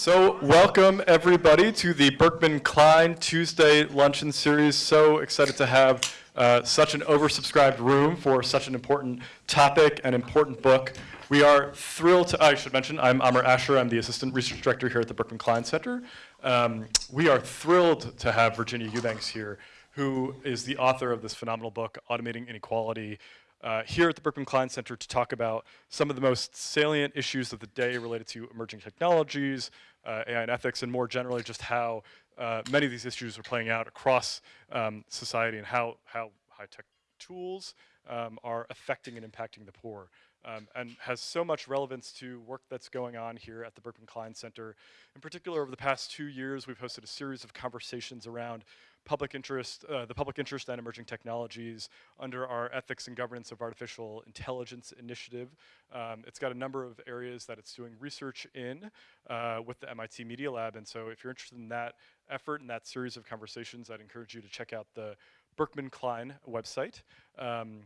So welcome everybody to the Berkman Klein Tuesday Luncheon Series. So excited to have uh, such an oversubscribed room for such an important topic and important book. We are thrilled to, I should mention, I'm Amar Ashar, I'm the Assistant Research Director here at the Berkman Klein Center. Um, we are thrilled to have Virginia Eubanks here, who is the author of this phenomenal book, Automating Inequality, uh, here at the Berkman Klein Center to talk about some of the most salient issues of the day related to emerging technologies, uh, AI and ethics, and more generally just how uh, many of these issues are playing out across um, society and how, how high-tech tools um, are affecting and impacting the poor. Um, and has so much relevance to work that's going on here at the Berkman Klein Center. In particular, over the past two years, we've hosted a series of conversations around public interest, uh, the public interest and emerging technologies under our Ethics and Governance of Artificial Intelligence initiative. Um, it's got a number of areas that it's doing research in uh, with the MIT Media Lab, and so if you're interested in that effort and that series of conversations, I'd encourage you to check out the Berkman Klein website. Um,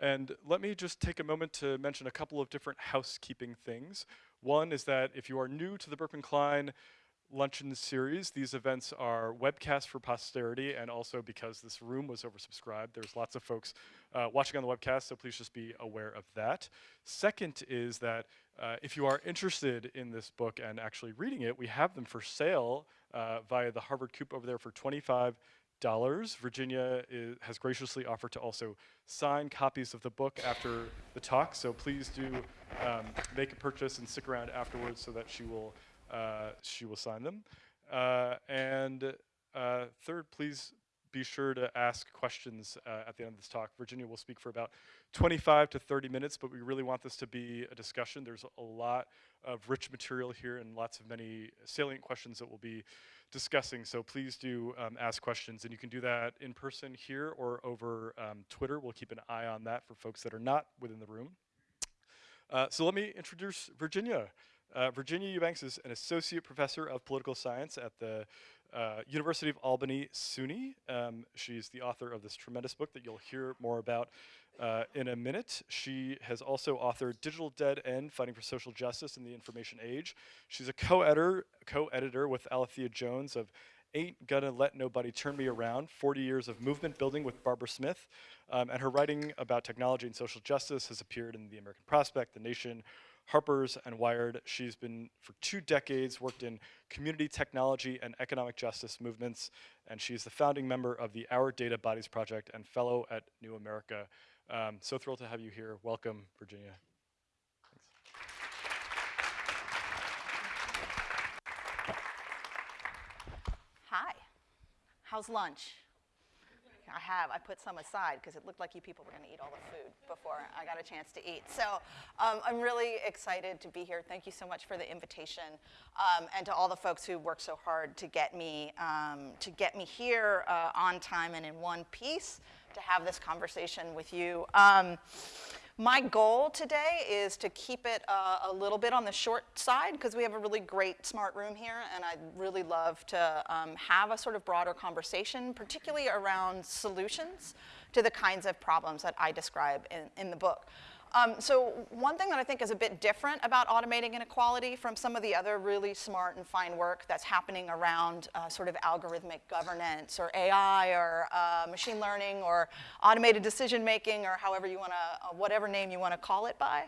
and let me just take a moment to mention a couple of different housekeeping things. One is that if you are new to the Berkman Klein luncheon series. These events are webcast for posterity and also because this room was oversubscribed, there's lots of folks uh, watching on the webcast, so please just be aware of that. Second is that uh, if you are interested in this book and actually reading it, we have them for sale uh, via the Harvard Coop over there for 25 dollars. Virginia is, has graciously offered to also sign copies of the book after the talk, so please do um, make a purchase and stick around afterwards so that she will uh, she will sign them. Uh, and uh, third, please be sure to ask questions uh, at the end of this talk. Virginia will speak for about 25 to 30 minutes, but we really want this to be a discussion. There's a lot of rich material here and lots of many salient questions that we'll be discussing, so please do um, ask questions, and you can do that in person here or over um, Twitter. We'll keep an eye on that for folks that are not within the room. Uh, so let me introduce Virginia. Uh, Virginia Eubanks is an associate professor of political science at the uh, University of Albany SUNY. Um, she's the author of this tremendous book that you'll hear more about uh, in a minute. She has also authored Digital Dead End, Fighting for Social Justice in the Information Age. She's a co-editor co-editor with Alethia Jones of Ain't Gonna Let Nobody Turn Me Around, 40 Years of Movement Building with Barbara Smith. Um, and her writing about technology and social justice has appeared in The American Prospect, The Nation, Harper's and Wired. She's been, for two decades, worked in community technology and economic justice movements, and she's the founding member of the Our Data Bodies Project and fellow at New America. Um, so thrilled to have you here. Welcome, Virginia. Hi. How's lunch? I have. I put some aside because it looked like you people were going to eat all the food before I got a chance to eat. So um, I'm really excited to be here. Thank you so much for the invitation, um, and to all the folks who worked so hard to get me um, to get me here uh, on time and in one piece to have this conversation with you. Um, my goal today is to keep it uh, a little bit on the short side because we have a really great smart room here and I'd really love to um, have a sort of broader conversation, particularly around solutions to the kinds of problems that I describe in, in the book. Um, so one thing that I think is a bit different about automating inequality from some of the other really smart and fine work that's happening around uh, sort of algorithmic governance or AI or uh, machine learning or automated decision making or however you want to, uh, whatever name you want to call it by.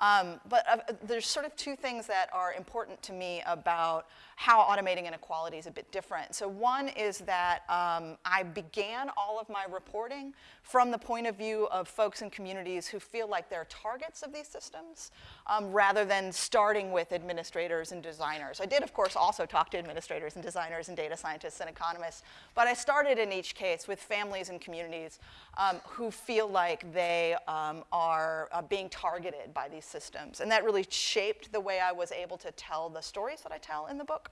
Um, but uh, there's sort of two things that are important to me about how automating inequality is a bit different. So one is that um, I began all of my reporting from the point of view of folks and communities who feel like they're targets of these systems, um, rather than starting with administrators and designers. I did, of course, also talk to administrators and designers and data scientists and economists, but I started in each case with families and communities um, who feel like they um, are uh, being targeted by these systems. And that really shaped the way I was able to tell the stories that I tell in the book.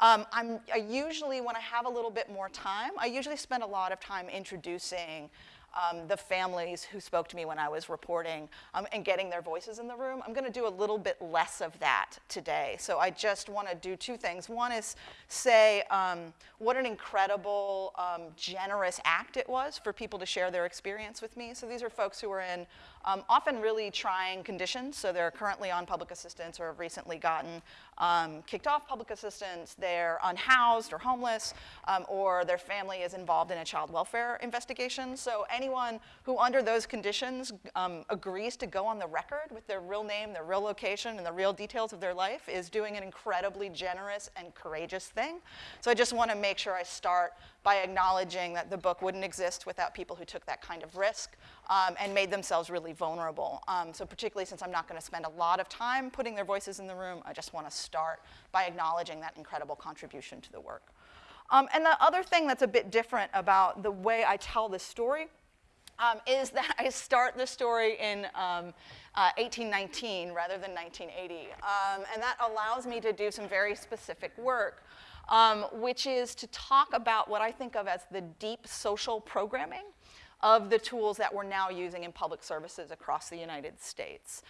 Um, i usually, when I have a little bit more time, I usually spend a lot of time introducing um, the families who spoke to me when I was reporting um, and getting their voices in the room. I'm going to do a little bit less of that today. So I just want to do two things. One is say um, what an incredible, um, generous act it was for people to share their experience with me. So these are folks who are in um, often really trying conditions. So they're currently on public assistance or have recently gotten um, kicked off public assistance, they're unhoused or homeless, um, or their family is involved in a child welfare investigation. So anyone who under those conditions um, agrees to go on the record with their real name, their real location, and the real details of their life is doing an incredibly generous and courageous thing. So I just want to make sure I start by acknowledging that the book wouldn't exist without people who took that kind of risk um, and made themselves really vulnerable. Um, so particularly since I'm not going to spend a lot of time putting their voices in the room, I just want to start by acknowledging that incredible contribution to the work. Um, and the other thing that's a bit different about the way I tell this story um, is that I start the story in um, uh, 1819 rather than 1980. Um, and that allows me to do some very specific work um, which is to talk about what I think of as the deep social programming of the tools that we're now using in public services across the United States.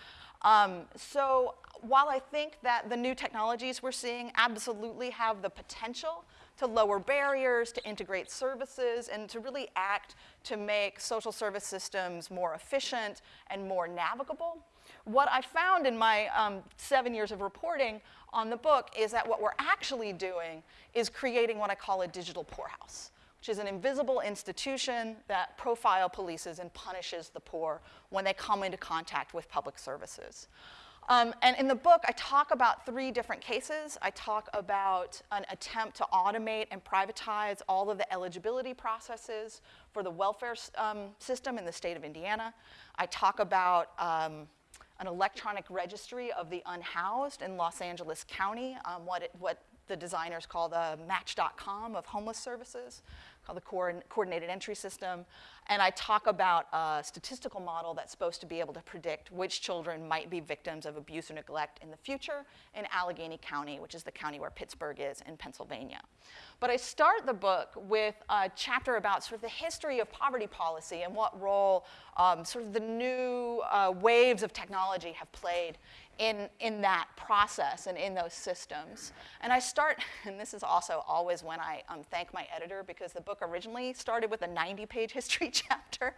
Um, so while I think that the new technologies we're seeing absolutely have the potential to lower barriers, to integrate services, and to really act to make social service systems more efficient and more navigable, what I found in my um, seven years of reporting on the book is that what we're actually doing is creating what I call a digital poorhouse, which is an invisible institution that profile polices and punishes the poor when they come into contact with public services. Um, and in the book, I talk about three different cases. I talk about an attempt to automate and privatize all of the eligibility processes for the welfare um, system in the state of Indiana. I talk about um, an electronic registry of the unhoused in Los Angeles County, um, what, it, what the designers call the Match.com of homeless services called the Coordinated Entry System. And I talk about a statistical model that's supposed to be able to predict which children might be victims of abuse or neglect in the future in Allegheny County, which is the county where Pittsburgh is in Pennsylvania. But I start the book with a chapter about sort of the history of poverty policy and what role um, sort of the new uh, waves of technology have played in, in that process and in those systems. And I start, and this is also always when I um, thank my editor because the book originally started with a 90 page history chapter.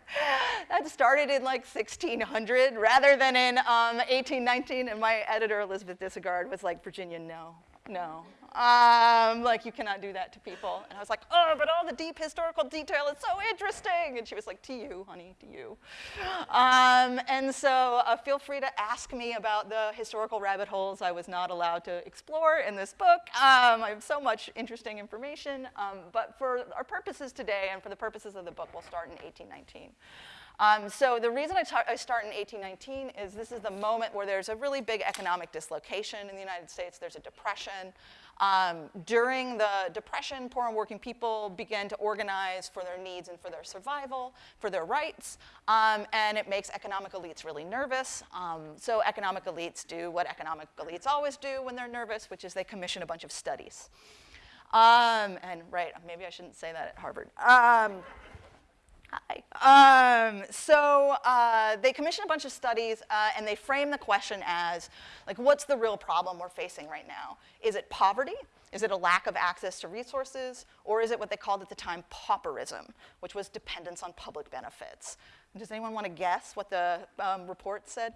that started in like 1600 rather than in um, 1819. And my editor, Elisabeth Dyssegaard, was like, Virginia, no, no. Um, like, you cannot do that to people. And I was like, oh, but all the deep historical detail is so interesting. And she was like, to you, honey, to you. Um, and so uh, feel free to ask me about the historical rabbit holes I was not allowed to explore in this book. Um, I have so much interesting information. Um, but for our purposes today and for the purposes of the book, we'll start in 1819. Um, so the reason I, I, start in 1819 is this is the moment where there's a really big economic dislocation in the United States. There's a depression. Um, during the Depression, poor and working people began to organize for their needs and for their survival, for their rights, um, and it makes economic elites really nervous. Um, so economic elites do what economic elites always do when they're nervous, which is they commission a bunch of studies. Um, and right, maybe I shouldn't say that at Harvard. Um, so uh, they commissioned a bunch of studies uh, and they frame the question as, like, what's the real problem we're facing right now? Is it poverty? Is it a lack of access to resources? Or is it what they called at the time pauperism, which was dependence on public benefits? Does anyone want to guess what the um, report said?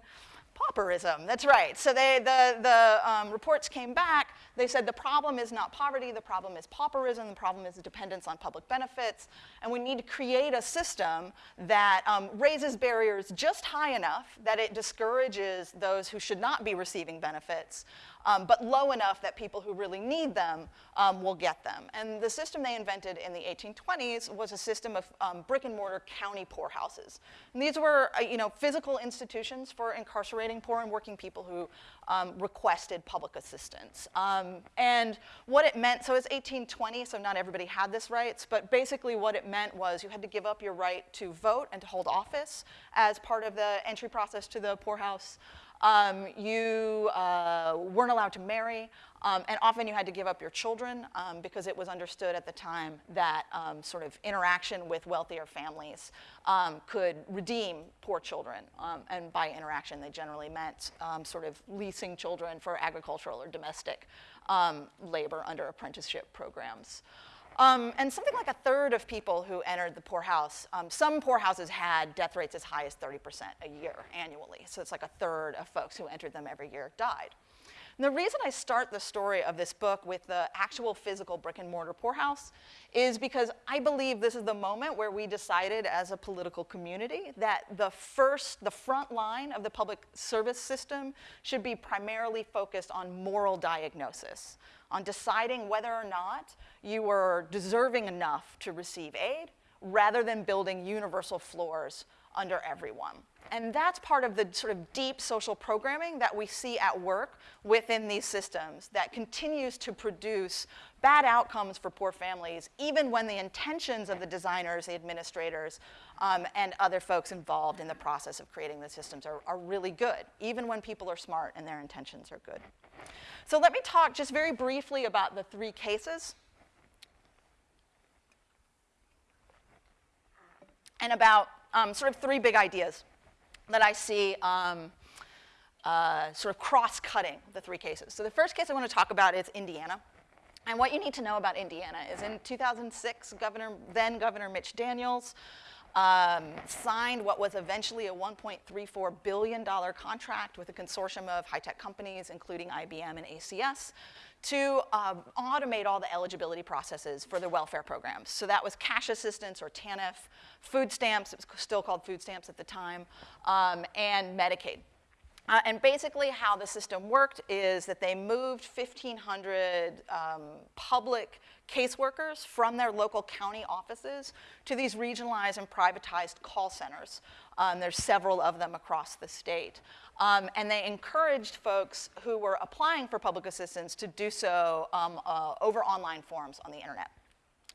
Pauperism, that's right. So they, the, the um, reports came back. They said the problem is not poverty, the problem is pauperism, the problem is dependence on public benefits, and we need to create a system that um, raises barriers just high enough that it discourages those who should not be receiving benefits, um, but low enough that people who really need them um, will get them. And the system they invented in the 1820s was a system of um, brick and mortar county poorhouses. And these were, uh, you know, physical institutions for incarcerating poor and working people who um, requested public assistance. Um, and what it meant, so it's 1820, so not everybody had this rights, but basically what it meant was you had to give up your right to vote and to hold office as part of the entry process to the poorhouse. Um, you uh, weren't allowed to marry, um, and often you had to give up your children um, because it was understood at the time that um, sort of interaction with wealthier families um, could redeem poor children. Um, and by interaction, they generally meant sort of leasing children for agricultural or domestic labor under apprenticeship programs. Um, and something like a third of people who entered the poorhouse, um, some poorhouses had death rates as high as 30% a year annually. So it's like a third of folks who entered them every year died. And the reason I start the story of this book with the actual physical brick and mortar poorhouse is because I believe this is the moment where we decided as a political community that the first, the front line of the public service system should be primarily focused on moral diagnosis, on deciding whether or not you were deserving enough to receive aid rather than building universal floors under everyone. And that's part of the sort of deep social programming that we see at work within these systems that continues to produce bad outcomes for poor families, even when the intentions of the designers, the administrators, um, and other folks involved in the process of creating the systems are, are really good, even when people are smart and their intentions are good. So let me talk just very briefly about the three cases and about um, sort of three big ideas that I see um, uh, sort of cross-cutting the three cases. So the first case I want to talk about is Indiana. And what you need to know about Indiana is in 2006, Governor, then Governor Mitch Daniels um, signed what was eventually a $1.34 billion contract with a consortium of high-tech companies, including IBM and ACS, to um, automate all the eligibility processes for the welfare programs. So that was cash assistance or TANF, food stamps, it was still called food stamps at the time, um, and Medicaid. Uh, and basically how the system worked is that they moved 1,500 um, public caseworkers from their local county offices to these regionalized and privatized call centers. Um, there's several of them across the state. Um, and they encouraged folks who were applying for public assistance to do so um, uh, over online forms on the internet.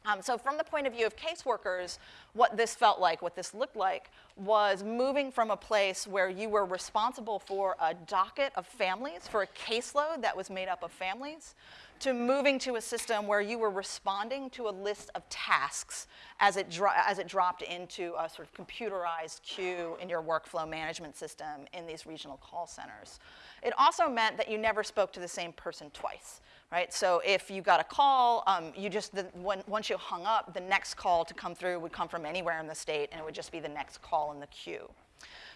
Um, so from the point of view of caseworkers, what this felt like, what this looked like, was moving from a place where you were responsible for a docket of families, for a caseload that was made up of families, to moving to a system where you were responding to a list of tasks as it, as it dropped into a sort of computerized queue in your workflow management system in these regional call centers. It also meant that you never spoke to the same person twice right? So if you got a call, um, you just, the, when, once you hung up, the next call to come through would come from anywhere in the state and it would just be the next call in the queue.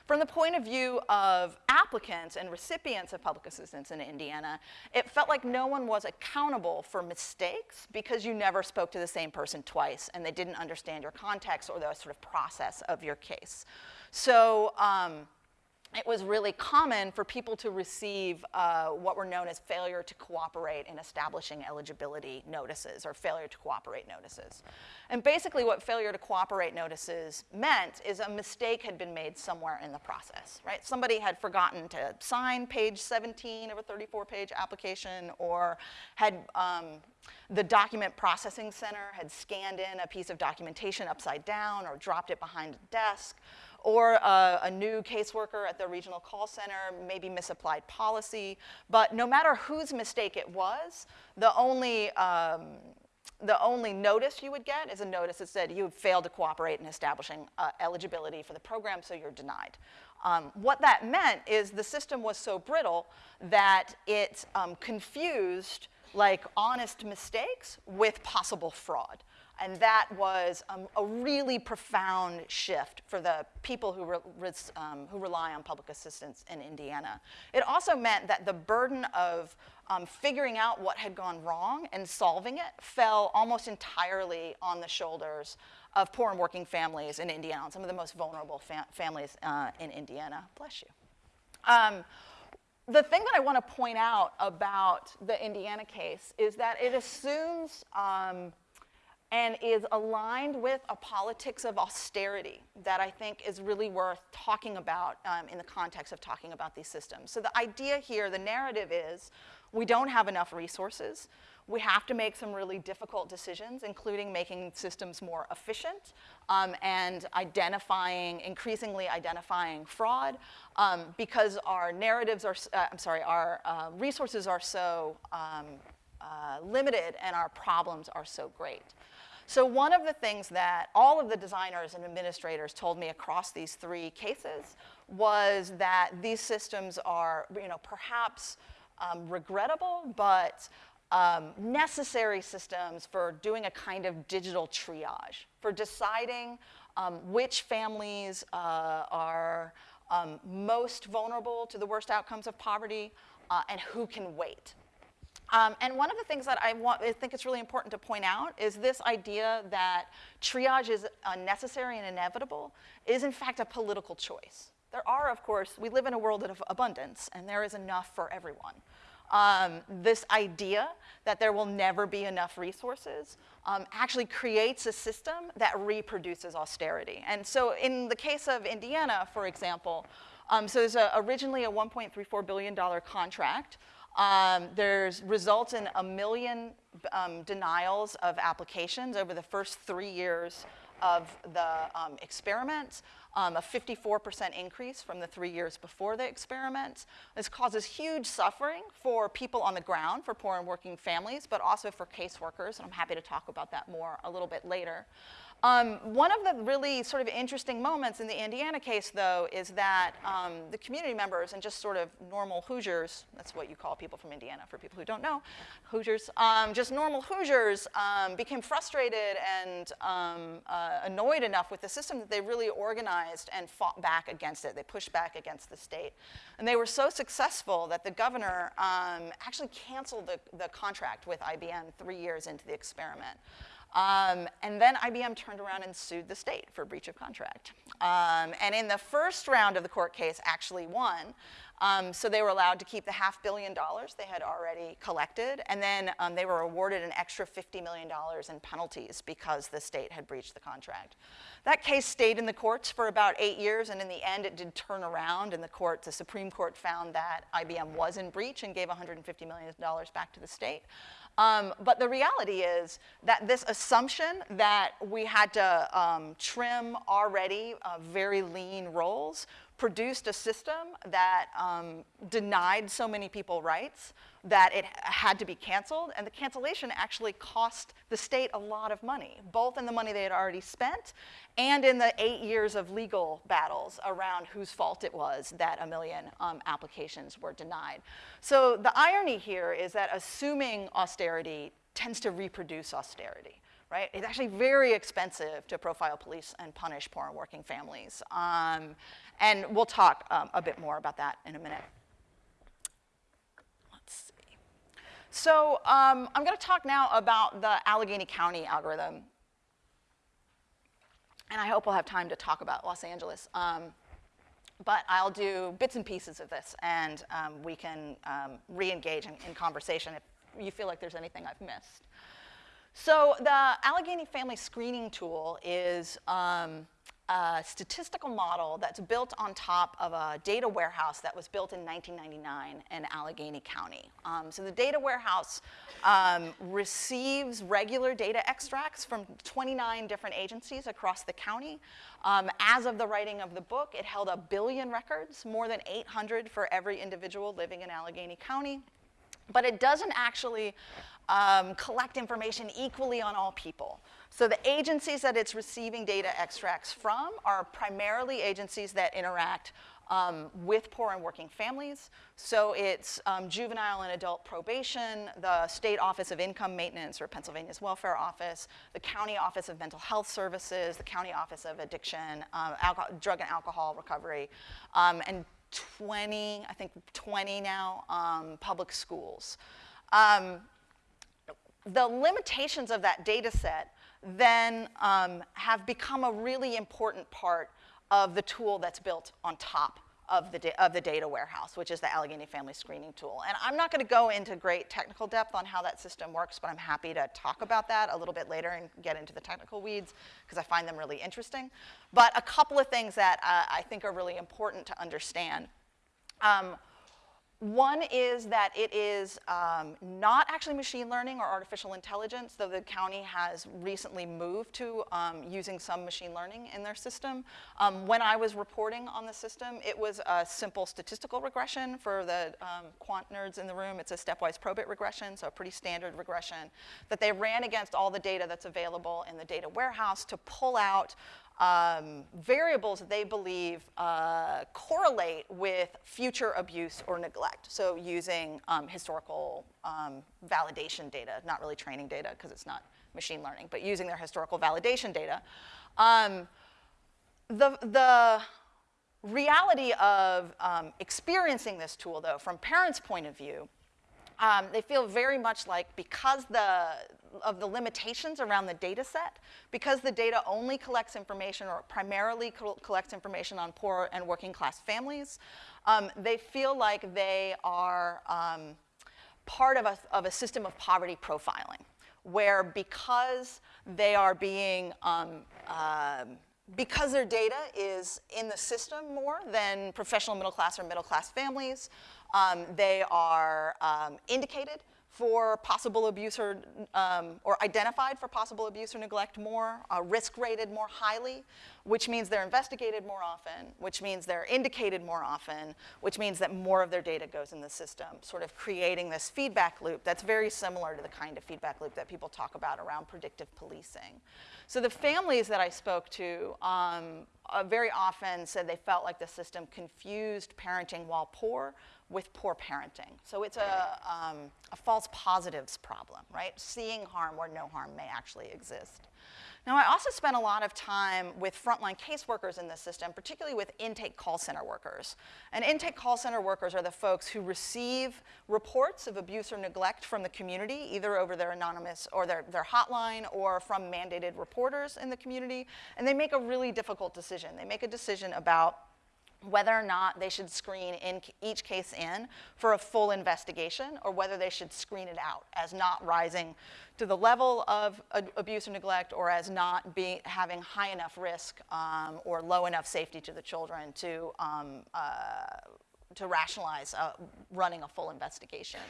From the point of view of applicants and recipients of public assistance in Indiana, it felt like no one was accountable for mistakes because you never spoke to the same person twice and they didn't understand your context or the sort of process of your case. So um, it was really common for people to receive uh, what were known as failure to cooperate in establishing eligibility notices or failure to cooperate notices. And basically what failure to cooperate notices meant is a mistake had been made somewhere in the process, right? Somebody had forgotten to sign page 17 of a 34-page application or had um, the document processing center had scanned in a piece of documentation upside down or dropped it behind a desk or a, a, new caseworker at the regional call center, maybe misapplied policy. But no matter whose mistake it was, the only, um, the only notice you would get is a notice that said you failed to cooperate in establishing uh, eligibility for the program, so you're denied. Um, what that meant is the system was so brittle that it um, confused like honest mistakes with possible fraud. And that was um, a really profound shift for the people who, re um, who rely on public assistance in Indiana. It also meant that the burden of um, figuring out what had gone wrong and solving it fell almost entirely on the shoulders of poor and working families in Indiana, some of the most vulnerable fam families uh, in Indiana. Bless you. Um, the thing that I want to point out about the Indiana case is that it assumes um, and is aligned with a politics of austerity that I think is really worth talking about um, in the context of talking about these systems. So the idea here, the narrative is, we don't have enough resources. We have to make some really difficult decisions, including making systems more efficient um, and identifying, increasingly identifying fraud um, because our narratives are, uh, I'm sorry, our uh, resources are so um, uh, limited and our problems are so great. So one of the things that all of the designers and administrators told me across these three cases was that these systems are, you know, perhaps um, regrettable, but um, necessary systems for doing a kind of digital triage, for deciding um, which families uh, are um, most vulnerable to the worst outcomes of poverty, uh, and who can wait. Um, and one of the things that I, want, I think it's really important to point out is this idea that triage is unnecessary and inevitable is in fact a political choice. There are, of course, we live in a world of abundance, and there is enough for everyone. Um, this idea that there will never be enough resources um, actually creates a system that reproduces austerity. And so in the case of Indiana, for example, um, so there's a, originally a $1.34 billion contract. Um, there's results in a million um, denials of applications over the first three years of the um, experiment um, a 54% increase from the three years before the experiment. This causes huge suffering for people on the ground, for poor and working families, but also for caseworkers, and I'm happy to talk about that more a little bit later. Um, one of the really sort of interesting moments in the Indiana case, though, is that um, the community members and just sort of normal Hoosiers, that's what you call people from Indiana for people who don't know, Hoosiers, um, just normal Hoosiers um, became frustrated and um, uh, annoyed enough with the system that they really organized and fought back against it. They pushed back against the state. And they were so successful that the governor um, actually canceled the, the contract with IBM three years into the experiment. Um, and then IBM turned around and sued the state for breach of contract. Um, and in the first round of the court case, actually won. Um, so they were allowed to keep the half billion dollars they had already collected, and then um, they were awarded an extra $50 million in penalties because the state had breached the contract. That case stayed in the courts for about eight years, and in the end, it did turn around, and the court, the Supreme Court found that IBM was in breach and gave $150 million back to the state. Um, but the reality is that this assumption that we had to um, trim already uh, very lean rolls produced a system that um, denied so many people rights that it had to be canceled, and the cancellation actually cost the state a lot of money, both in the money they had already spent and in the eight years of legal battles around whose fault it was that a million um, applications were denied. So the irony here is that assuming austerity tends to reproduce austerity. Right? It's actually very expensive to profile police and punish poor and working families. Um, and we'll talk um, a bit more about that in a minute. So um, I'm going to talk now about the Allegheny County algorithm. And I hope we'll have time to talk about Los Angeles. Um, but I'll do bits and pieces of this, and um, we can um, re-engage in, in, conversation if you feel like there's anything I've missed. So the Allegheny Family Screening Tool is um, a statistical model that's built on top of a data warehouse that was built in 1999 in Allegheny County. Um, so the data warehouse um, receives regular data extracts from 29 different agencies across the county. Um, as of the writing of the book, it held a billion records, more than 800 for every individual living in Allegheny County. But it doesn't actually um, collect information equally on all people. So the agencies that it's receiving data extracts from are primarily agencies that interact um, with poor and working families. So it's um, juvenile and adult probation, the State Office of Income Maintenance or Pennsylvania's Welfare Office, the County Office of Mental Health Services, the County Office of Addiction, um, Drug and Alcohol Recovery, um, and 20, I think 20 now, um, public schools. Um, the limitations of that data set then um, have become a really important part of the tool that's built on top of the, of the data warehouse, which is the Allegheny Family Screening Tool. And I'm not going to go into great technical depth on how that system works, but I'm happy to talk about that a little bit later and get into the technical weeds because I find them really interesting. But a couple of things that uh, I think are really important to understand. Um, one is that it is um, not actually machine learning or artificial intelligence, though the county has recently moved to um, using some machine learning in their system. Um, when I was reporting on the system, it was a simple statistical regression. For the um, quant nerds in the room, it's a stepwise probit regression, so a pretty standard regression that they ran against all the data that's available in the data warehouse to pull out um, variables that they believe uh, correlate with future abuse or neglect. So using um, historical um, validation data, not really training data because it's not machine learning, but using their historical validation data. Um, the, the reality of um, experiencing this tool, though, from parents' point of view, um, they feel very much like because the, of the limitations around the data set, because the data only collects information or primarily co collects information on poor and working class families, um, they feel like they are um, part of a, of a system of poverty profiling, where because they are being uh, because their data is in the system more than professional middle class or middle class families, um, they are um, indicated for possible abuse or, um, or identified for possible abuse or neglect more, uh, risk rated more highly, which means they're investigated more often, which means they're indicated more often, which means that more of their data goes in the system, sort of creating this feedback loop that's very similar to the kind of feedback loop that people talk about around predictive policing. So the families that I spoke to um, uh, very often said they felt like the system confused parenting while poor with poor parenting. So it's a, um, a false positives problem, right? Seeing harm where no harm may actually exist. Now, I also spent a lot of time with frontline caseworkers in the system, particularly with intake call center workers. And intake call center workers are the folks who receive reports of abuse or neglect from the community, either over their anonymous or their, their hotline or from mandated reporters in the community. And they make a really difficult decision. They make a decision about whether or not they should screen in each case in for a full investigation or whether they should screen it out as not rising to the level of abuse or neglect or as not be, having high enough risk um, or low enough safety to the children to, um, uh, to rationalize uh, running a full investigation.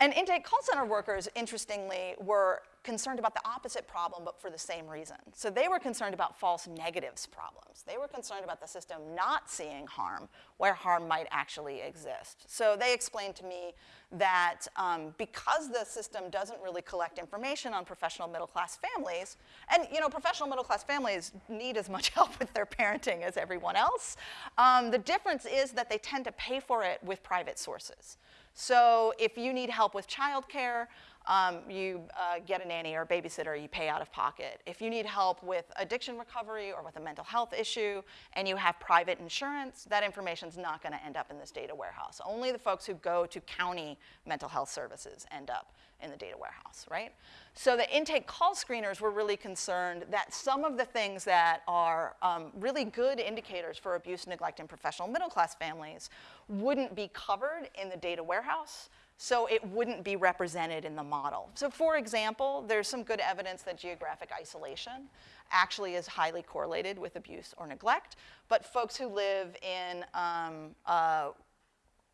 And intake call center workers, interestingly, were concerned about the opposite problem, but for the same reason. So they were concerned about false negatives problems. They were concerned about the system not seeing harm where harm might actually exist. So they explained to me that um, because the system doesn't really collect information on professional middle class families, and you know, professional middle class families need as much help with their parenting as everyone else, um, the difference is that they tend to pay for it with private sources. So if you need help with childcare, um, you uh, get a nanny or a babysitter, you pay out of pocket. If you need help with addiction recovery or with a mental health issue and you have private insurance, that information is not going to end up in this data warehouse. Only the folks who go to county mental health services end up in the data warehouse, right? So the intake call screeners were really concerned that some of the things that are um, really good indicators for abuse, neglect in professional middle class families wouldn't be covered in the data warehouse so it wouldn't be represented in the model. So for example, there's some good evidence that geographic isolation actually is highly correlated with abuse or neglect, but folks who live in um, uh,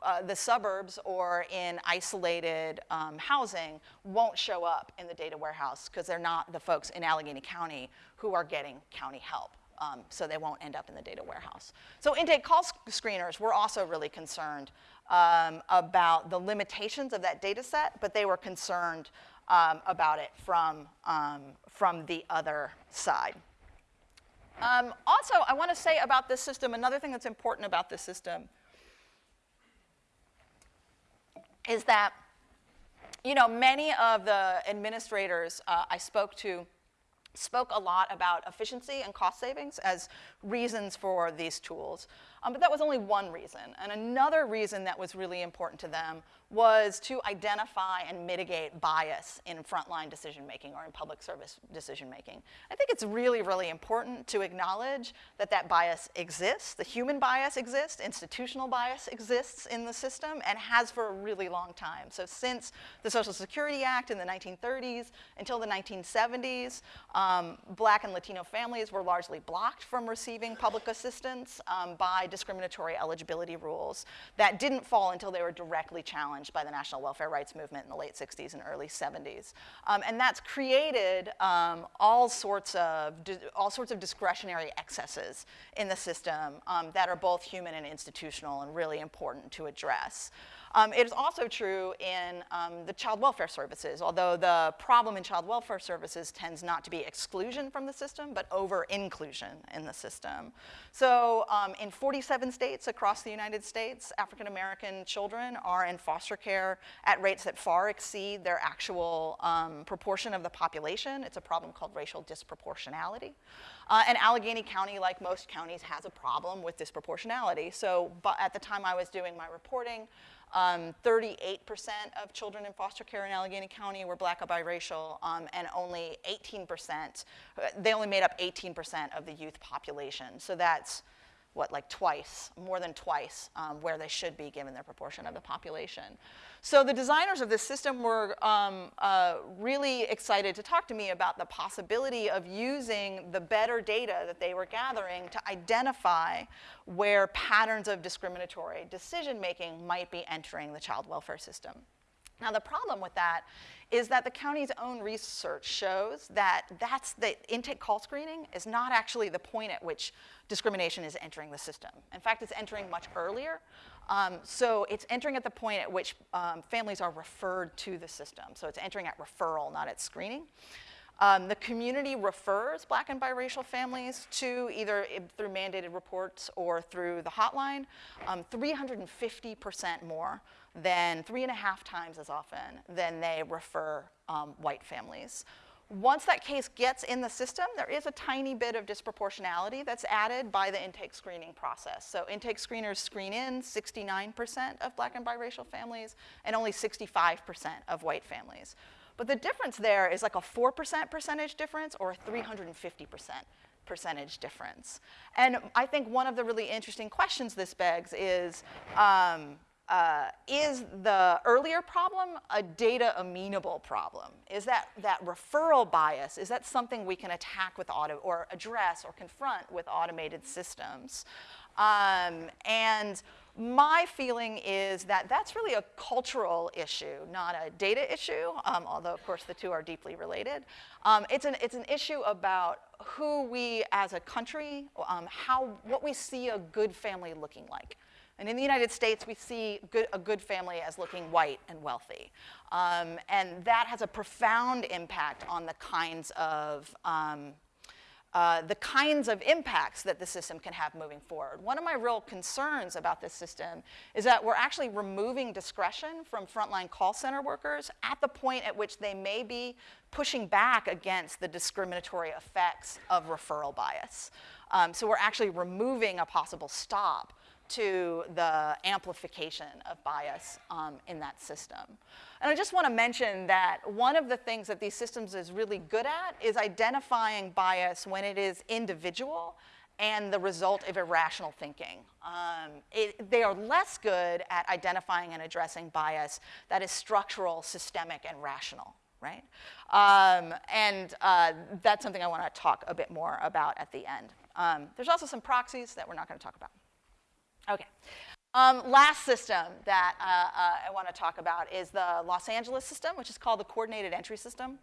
uh, the suburbs or in isolated um, housing won't show up in the data warehouse because they're not the folks in Allegheny County who are getting county help. Um, so they won't end up in the data warehouse. So intake call sc screeners were also really concerned um, about the limitations of that data set, but they were concerned um, about it from, um, from the other side. Um, also, I want to say about this system, another thing that's important about this system is that, you know, many of the administrators uh, I spoke to spoke a lot about efficiency and cost savings as reasons for these tools. Um, but that was only one reason. And another reason that was really important to them was to identify and mitigate bias in frontline decision making or in public service decision making. I think it's really, really important to acknowledge that that bias exists. The human bias exists, institutional bias exists in the system and has for a really long time. So since the Social Security Act in the 1930s until the 1970s, um, black and Latino families were largely blocked from receiving public assistance um, by discriminatory eligibility rules that didn't fall until they were directly challenged by the national welfare rights movement in the late 60s and early 70s. Um, and that's created um, all, sorts of all sorts of discretionary excesses in the system um, that are both human and institutional and really important to address. Um, it is also true in um, the child welfare services, although the problem in child welfare services tends not to be exclusion from the system, but over-inclusion in the system. So um, in 47 states across the United States, African-American children are in foster care at rates that far exceed their actual um, proportion of the population. It's a problem called racial disproportionality. Uh, and Allegheny County, like most counties, has a problem with disproportionality. So at the time I was doing my reporting, 38% um, of children in foster care in Allegheny County were black or biracial, um, and only 18%, uh, they only made up 18% of the youth population. So that's what, like twice, more than twice um, where they should be given their proportion of the population. So the designers of this system were um, uh, really excited to talk to me about the possibility of using the better data that they were gathering to identify where patterns of discriminatory decision-making might be entering the child welfare system. Now the problem with that is that the county's own research shows that that's the intake call screening is not actually the point at which discrimination is entering the system. In fact, it's entering much earlier. Um, so it's entering at the point at which um, families are referred to the system. So it's entering at referral, not at screening. Um, the community refers black and biracial families to either through mandated reports or through the hotline, 350% um, more than three and a half times as often than they refer um, white families. Once that case gets in the system, there is a tiny bit of disproportionality that's added by the intake screening process. So intake screeners screen in 69% of black and biracial families and only 65% of white families. But the difference there is like a 4% percentage difference or a 350% percentage difference. And I think one of the really interesting questions this begs is, um, uh, is the earlier problem a data amenable problem? Is that, that referral bias, is that something we can attack with auto, or address or confront with automated systems? Um, and my feeling is that that's really a cultural issue, not a data issue, um, although of course the two are deeply related. Um, it's, an, it's an issue about who we as a country, um, how, what we see a good family looking like. And in the United States, we see good, a good family as looking white and wealthy. Um, and that has a profound impact on the kinds of um, uh, the kinds of impacts that the system can have moving forward. One of my real concerns about this system is that we're actually removing discretion from frontline call center workers at the point at which they may be pushing back against the discriminatory effects of referral bias. Um, so we're actually removing a possible stop to the amplification of bias um, in that system. And I just want to mention that one of the things that these systems is really good at is identifying bias when it is individual and the result of irrational thinking. Um, it, they are less good at identifying and addressing bias that is structural, systemic, and rational, right? Um, and uh, that's something I want to talk a bit more about at the end. Um, there's also some proxies that we're not going to talk about. Okay. Um, last system that uh, uh, I want to talk about is the Los Angeles system, which is called the Coordinated Entry System.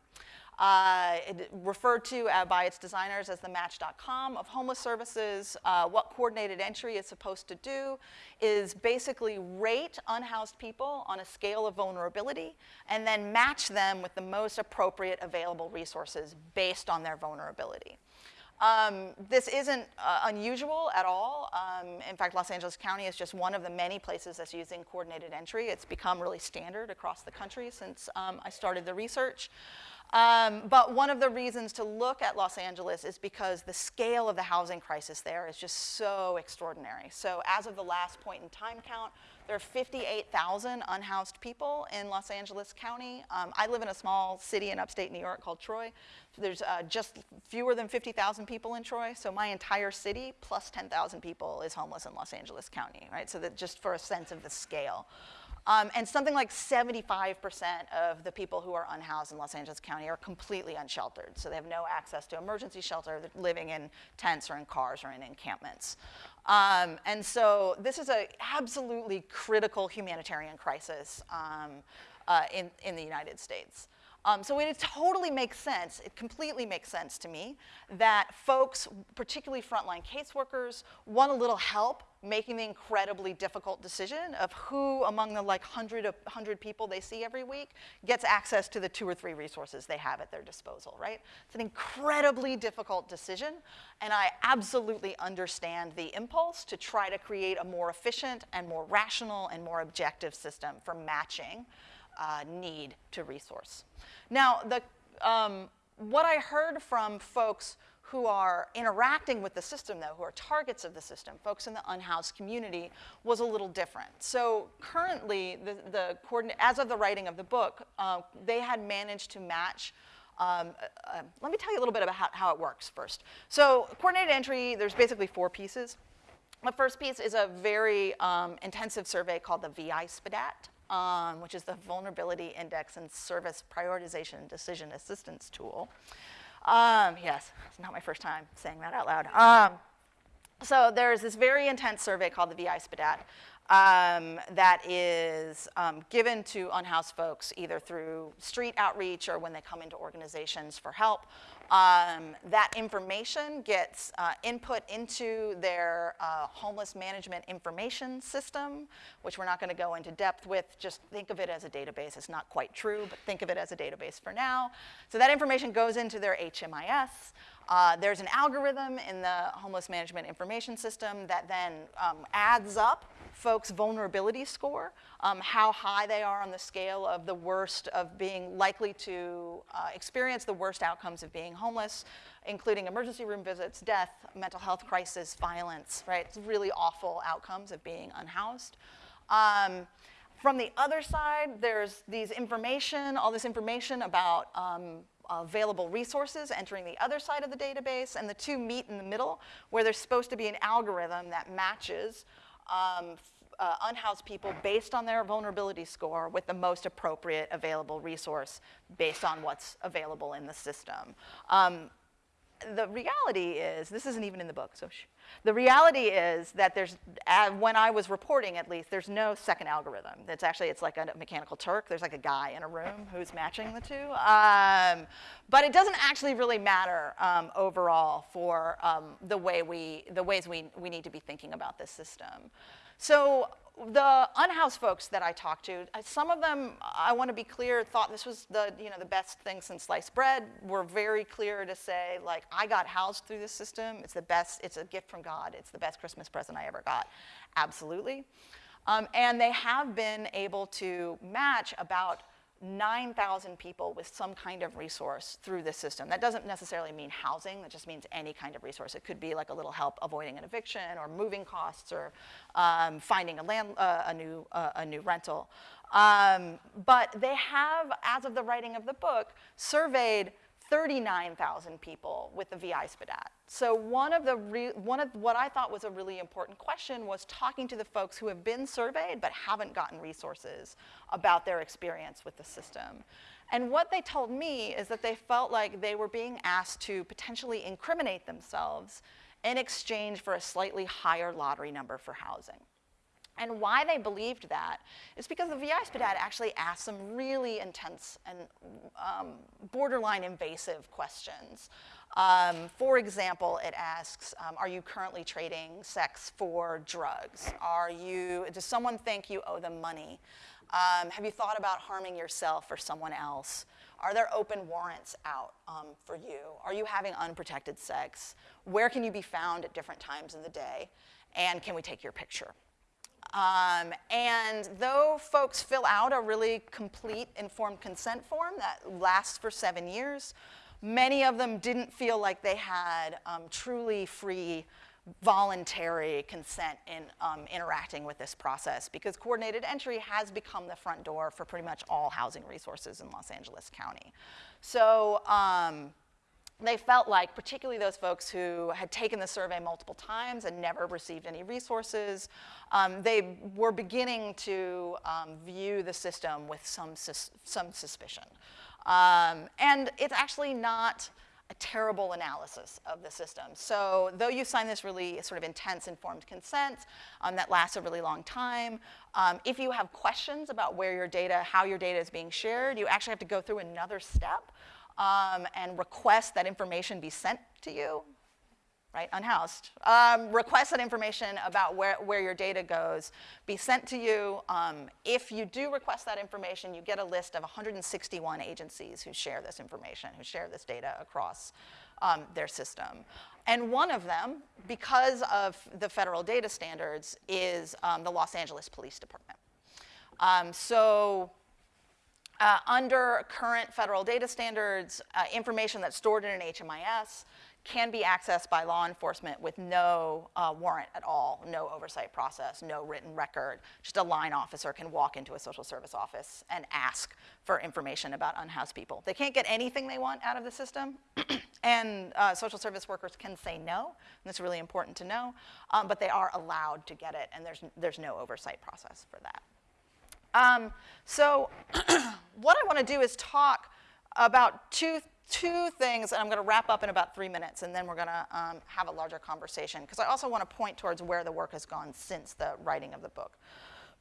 Uh, referred to uh, by its designers as the Match.com of homeless services. Uh, what coordinated entry is supposed to do is basically rate unhoused people on a scale of vulnerability and then match them with the most appropriate available resources based on their vulnerability. Um, this isn't uh, unusual at all. Um, in fact, Los Angeles County is just one of the many places that's using coordinated entry. It's become really standard across the country since um, I started the research. Um, but one of the reasons to look at Los Angeles is because the scale of the housing crisis there is just so extraordinary. So as of the last point in time count, there are 58,000 unhoused people in Los Angeles County. Um, I live in a small city in upstate New York called Troy. There's uh, just fewer than 50,000 people in Troy, so my entire city plus 10,000 people is homeless in Los Angeles County, right? So that just for a sense of the scale. Um, and something like 75% of the people who are unhoused in Los Angeles County are completely unsheltered. So they have no access to emergency shelter. They're living in tents or in cars or in encampments. Um, and so this is an absolutely critical humanitarian crisis um, uh, in, in the United States. Um, so it totally makes sense, it completely makes sense to me that folks, particularly frontline caseworkers, want a little help making the incredibly difficult decision of who among the like 100, 100 people they see every week gets access to the two or three resources they have at their disposal, right? It's an incredibly difficult decision, and I absolutely understand the impulse to try to create a more efficient and more rational and more objective system for matching uh, need to resource. Now, the, um, what I heard from folks who are interacting with the system, though, who are targets of the system, folks in the unhoused community, was a little different. So currently, the, the as of the writing of the book, uh, they had managed to match um, uh, uh, let me tell you a little bit about how, how, it works first. So coordinated entry, there's basically four pieces. The first piece is a very um, intensive survey called the VI-SPDAT, um, which is the Vulnerability Index and Service Prioritization Decision Assistance Tool. Um, yes, it's not my first time saying that out loud. Um, so there's this very intense survey called the VI-SPDAT um, that is um, given to unhoused folks either through street outreach or when they come into organizations for help. Um, that information gets uh, input into their uh, homeless management information system, which we're not going to go into depth with. Just think of it as a database. It's not quite true, but think of it as a database for now. So that information goes into their HMIS. Uh, there's an algorithm in the homeless management information system that then um, adds up folks' vulnerability score, um, how high they are on the scale of the worst of being likely to uh, experience the worst outcomes of being homeless, including emergency room visits, death, mental health crisis, violence, right? It's really awful outcomes of being unhoused. Um, from the other side, there's these information, all this information about um, available resources entering the other side of the database, and the two meet in the middle, where there's supposed to be an algorithm that matches um, uh, unhoused people based on their vulnerability score with the most appropriate available resource based on what's available in the system. Um, the reality is, this isn't even in the book, so the reality is that there's, uh, when I was reporting at least, there's no second algorithm. It's actually, it's like a mechanical Turk. There's like a guy in a room who's matching the two. Um, but it doesn't actually really matter um, overall for um, the, way we, the ways we, we need to be thinking about this system. So the unhoused folks that I talked to, some of them, I want to be clear, thought this was the, you know, the best thing since sliced bread. Were very clear to say, like, I got housed through this system. It's the best, it's a gift from God. It's the best Christmas present I ever got. Absolutely. Um, and they have been able to match about 9,000 people with some kind of resource through this system. That doesn't necessarily mean housing, that just means any kind of resource. It could be like a little help avoiding an eviction or moving costs or um, finding a, land, uh, a, new, uh, a new rental. Um, but they have, as of the writing of the book, surveyed 39,000 people with the VI-SPDAT. So one of, the one of what I thought was a really important question was talking to the folks who have been surveyed but haven't gotten resources about their experience with the system. And what they told me is that they felt like they were being asked to potentially incriminate themselves in exchange for a slightly higher lottery number for housing. And why they believed that is because the VI-SPDAT actually asked some really intense and um, borderline invasive questions. Um, for example, it asks, um, are you currently trading sex for drugs? Are you, does someone think you owe them money? Um, have you thought about harming yourself or someone else? Are there open warrants out um, for you? Are you having unprotected sex? Where can you be found at different times in the day? And can we take your picture? Um, and though folks fill out a really complete informed consent form that lasts for seven years, many of them didn't feel like they had um, truly free voluntary consent in um, interacting with this process because coordinated entry has become the front door for pretty much all housing resources in Los Angeles County. So um, they felt like, particularly those folks who had taken the survey multiple times and never received any resources, um, they were beginning to um, view the system with some, sus some suspicion. Um, and it's actually not a terrible analysis of the system. So though you sign this really sort of intense informed consent um, that lasts a really long time, um, if you have questions about where your data, how your data is being shared, you actually have to go through another step um, and request that information be sent to you. right, unhoused, um, request that information about where, where your data goes be sent to you. Um, if you do request that information, you get a list of 161 agencies who share this information, who share this data across um, their system. And one of them, because of the federal data standards, is um, the Los Angeles Police Department. Um, so uh, under current federal data standards, uh, information that's stored in an HMIS can be accessed by law enforcement with no uh, warrant at all, no oversight process, no written record. Just a line officer can walk into a social service office and ask for information about unhoused people. They can't get anything they want out of the system, and uh, social service workers can say no, and that's really important to know, um, but they are allowed to get it, and there's, there's no oversight process for that. Um, so what I want to do is talk about two, two things, and I'm going to wrap up in about three minutes, and then we're going to um, have a larger conversation, because I also want to point towards where the work has gone since the writing of the book.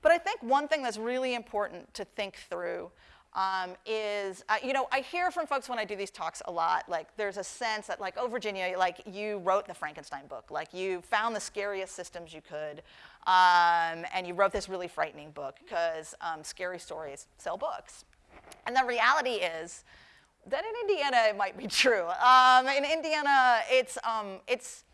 But I think one thing that's really important to think through um, is, uh, you know, I hear from folks when I do these talks a lot, like there's a sense that like, oh, Virginia, like you wrote the Frankenstein book, like you found the scariest systems you could, um, and you wrote this really frightening book because um, scary stories sell books. And the reality is that in Indiana, it might be true. Um, in Indiana, it's, um, it's,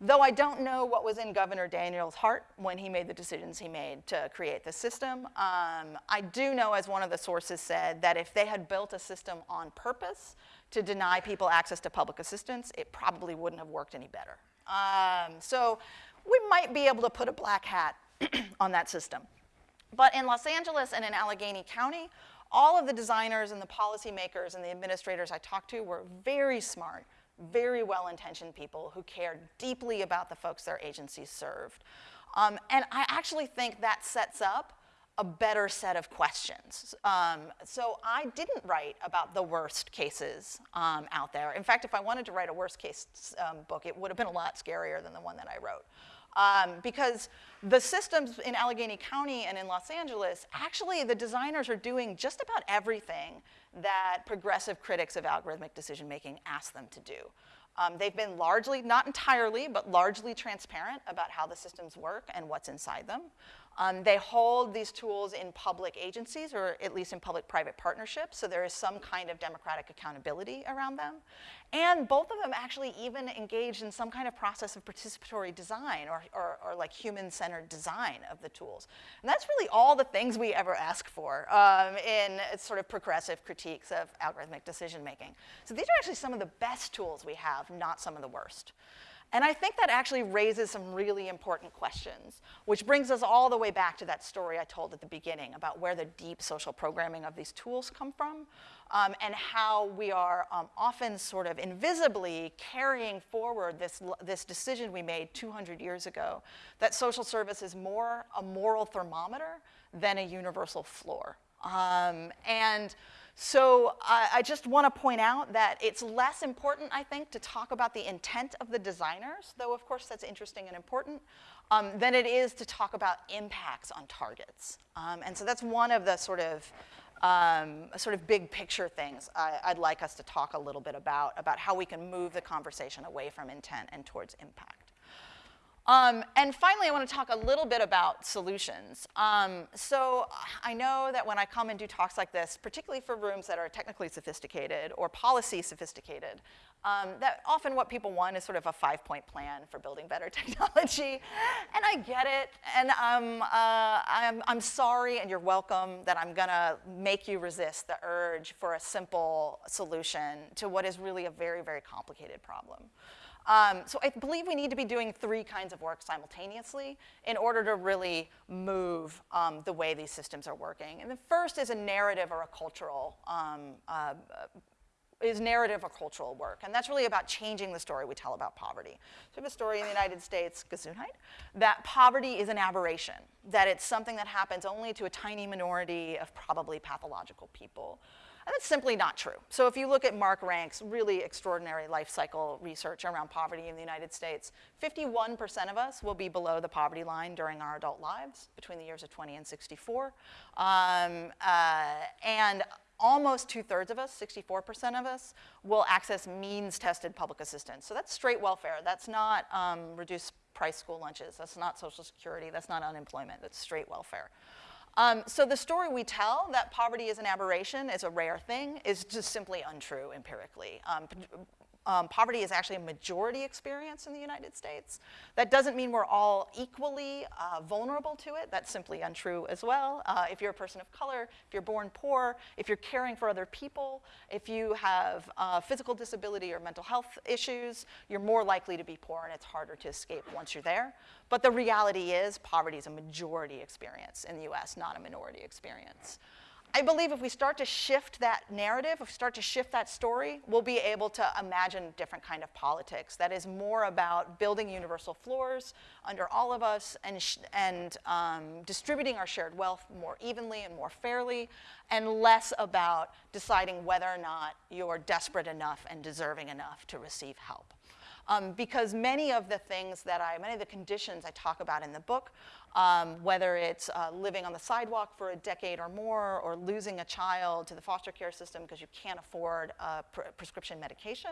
Though I don't know what was in Governor Daniels' heart when he made the decisions he made to create the system, um, I do know, as one of the sources said, that if they had built a system on purpose to deny people access to public assistance, it probably wouldn't have worked any better. Um, so we might be able to put a black hat on that system. But in Los Angeles and in Allegheny County, all of the designers and the policymakers and the administrators I talked to were very smart, very well-intentioned people who cared deeply about the folks their agencies served. Um, and I actually think that sets up a better set of questions. Um, so I didn't write about the worst cases um, out there. In fact, if I wanted to write a worst case um, book, it would have been a lot scarier than the one that I wrote. Um, because the systems in Allegheny County and in Los Angeles, actually the designers are doing just about everything that progressive critics of algorithmic decision making ask them to do. Um, they've been largely, not entirely, but largely transparent about how the systems work and what's inside them. Um, they hold these tools in public agencies, or at least in public-private partnerships, so there is some kind of democratic accountability around them. And both of them actually even engage in some kind of process of participatory design or, or, or like human-centered design of the tools. And that's really all the things we ever ask for um, in sort of progressive critiques of algorithmic decision-making. So these are actually some of the best tools we have, not some of the worst. And I think that actually raises some really important questions, which brings us all the way back to that story I told at the beginning about where the deep social programming of these tools come from um, and how we are um, often sort of invisibly carrying forward this, this decision we made 200 years ago, that social service is more a moral thermometer than a universal floor. Um, and so I, I just want to point out that it's less important, I think, to talk about the intent of the designers, though of course that's interesting and important, um, than it is to talk about impacts on targets. Um, and so that's one of the sort of um, sort of big picture things I, would like us to talk a little bit about, about how we can move the conversation away from intent and towards impact. Um, and finally, I want to talk a little bit about solutions. Um, so I know that when I come and do talks like this, particularly for rooms that are technically sophisticated or policy sophisticated, um, that often what people want is sort of a five-point plan for building better technology. And I get it, and um, uh, I'm, I'm sorry and you're welcome that I'm gonna make you resist the urge for a simple solution to what is really a very, very complicated problem. Um, so I believe we need to be doing three kinds of work simultaneously in order to really move um, the way these systems are working. And the first is a narrative or a cultural, um, uh, is narrative or cultural work. And that's really about changing the story we tell about poverty. So we have a story in the United States, Gesundheit, that poverty is an aberration, that it's something that happens only to a tiny minority of probably pathological people. And that's simply not true. So if you look at Mark Rank's really extraordinary life cycle research around poverty in the United States, 51% of us will be below the poverty line during our adult lives between the years of 20 and 64. Um, uh, and almost two-thirds of us, 64% of us, will access means-tested public assistance. So that's straight welfare. That's not um, reduced price school lunches. That's not Social Security. That's not unemployment. That's straight welfare. Um, so the story we tell that poverty is an aberration, is a rare thing, is just simply untrue empirically. Um, um, poverty is actually a majority experience in the United States. That doesn't mean we're all equally uh, vulnerable to it. That's simply untrue as well. Uh, if you're a person of color, if you're born poor, if you're caring for other people, if you have uh, physical disability or mental health issues, you're more likely to be poor and it's harder to escape once you're there. But the reality is poverty is a majority experience in the US, not a minority experience. I believe if we start to shift that narrative, if we start to shift that story, we'll be able to imagine different kind of politics that is more about building universal floors under all of us and, and um, distributing our shared wealth more evenly and more fairly, and less about deciding whether or not you're desperate enough and deserving enough to receive help. Um, because many of the things that I, many of the conditions I talk about in the book um, whether it's uh, living on the sidewalk for a decade or more, or losing a child to the foster care system because you can't afford uh, prescription medication.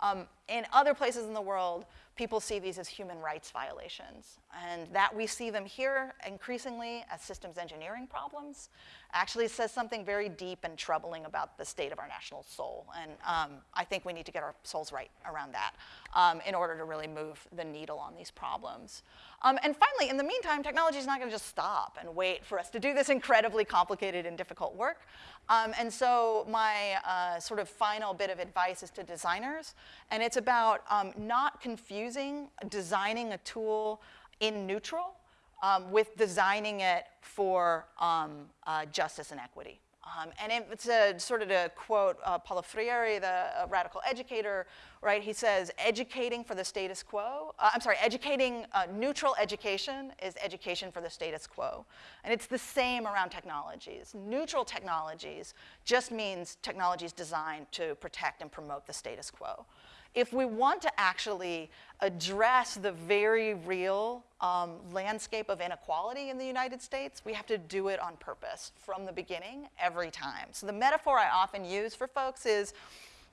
Um, in other places in the world, people see these as human rights violations. And that we see them here increasingly as systems engineering problems actually says something very deep and troubling about the state of our national soul. And um, I think we need to get our souls right around that um, in order to really move the needle on these problems. Um, and finally, in the meantime, technology is not going to just stop and wait for us to do this incredibly complicated and difficult work. Um, and so my uh, sort of final bit of advice is to designers, and it's about um, not confusing designing a tool in neutral um, with designing it for um, uh, justice and equity. Um, and it's a sort of to quote uh, Paulo Freire, the uh, radical educator, right? He says, educating for the status quo, uh, I'm sorry, educating, uh, neutral education is education for the status quo. And it's the same around technologies. Neutral technologies just means technologies designed to protect and promote the status quo if we want to actually address the very real um, landscape of inequality in the United States, we have to do it on purpose from the beginning every time. So the metaphor I often use for folks is,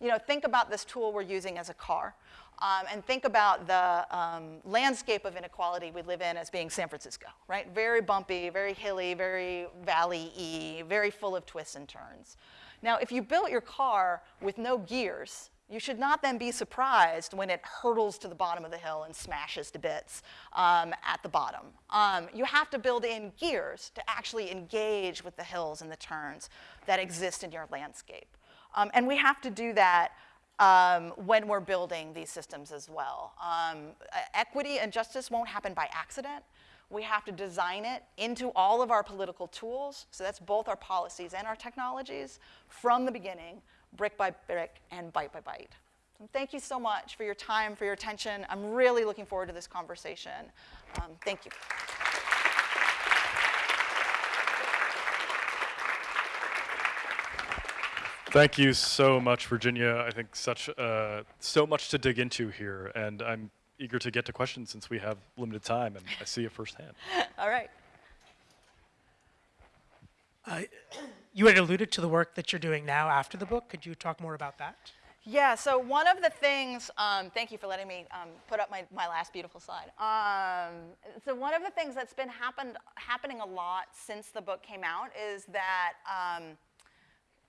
you know, think about this tool we're using as a car. Um, and think about the um, landscape of inequality we live in as being San Francisco, right? Very bumpy, very hilly, very valley-y, very full of twists and turns. Now, if you built your car with no gears, you should not then be surprised when it hurtles to the bottom of the hill and smashes to bits um, at the bottom. Um, you have to build in gears to actually engage with the hills and the turns that exist in your landscape. Um, and we have to do that um, when we're building these systems as well. Um, equity and justice won't happen by accident. We have to design it into all of our political tools, so that's both our policies and our technologies, from the beginning brick by brick and bite by bite. So thank you so much for your time, for your attention. I'm really looking forward to this conversation. Um, thank you. Thank you so much, Virginia. I think such uh, so much to dig into here, and I'm eager to get to questions since we have limited time, and I see it firsthand. All right. Uh, you had alluded to the work that you're doing now after the book. Could you talk more about that? Yeah, so one of the things, um, thank you for letting me um, put up my, my last beautiful slide. Um, so one of the things that's been happened, happening a lot since the book came out is that, um,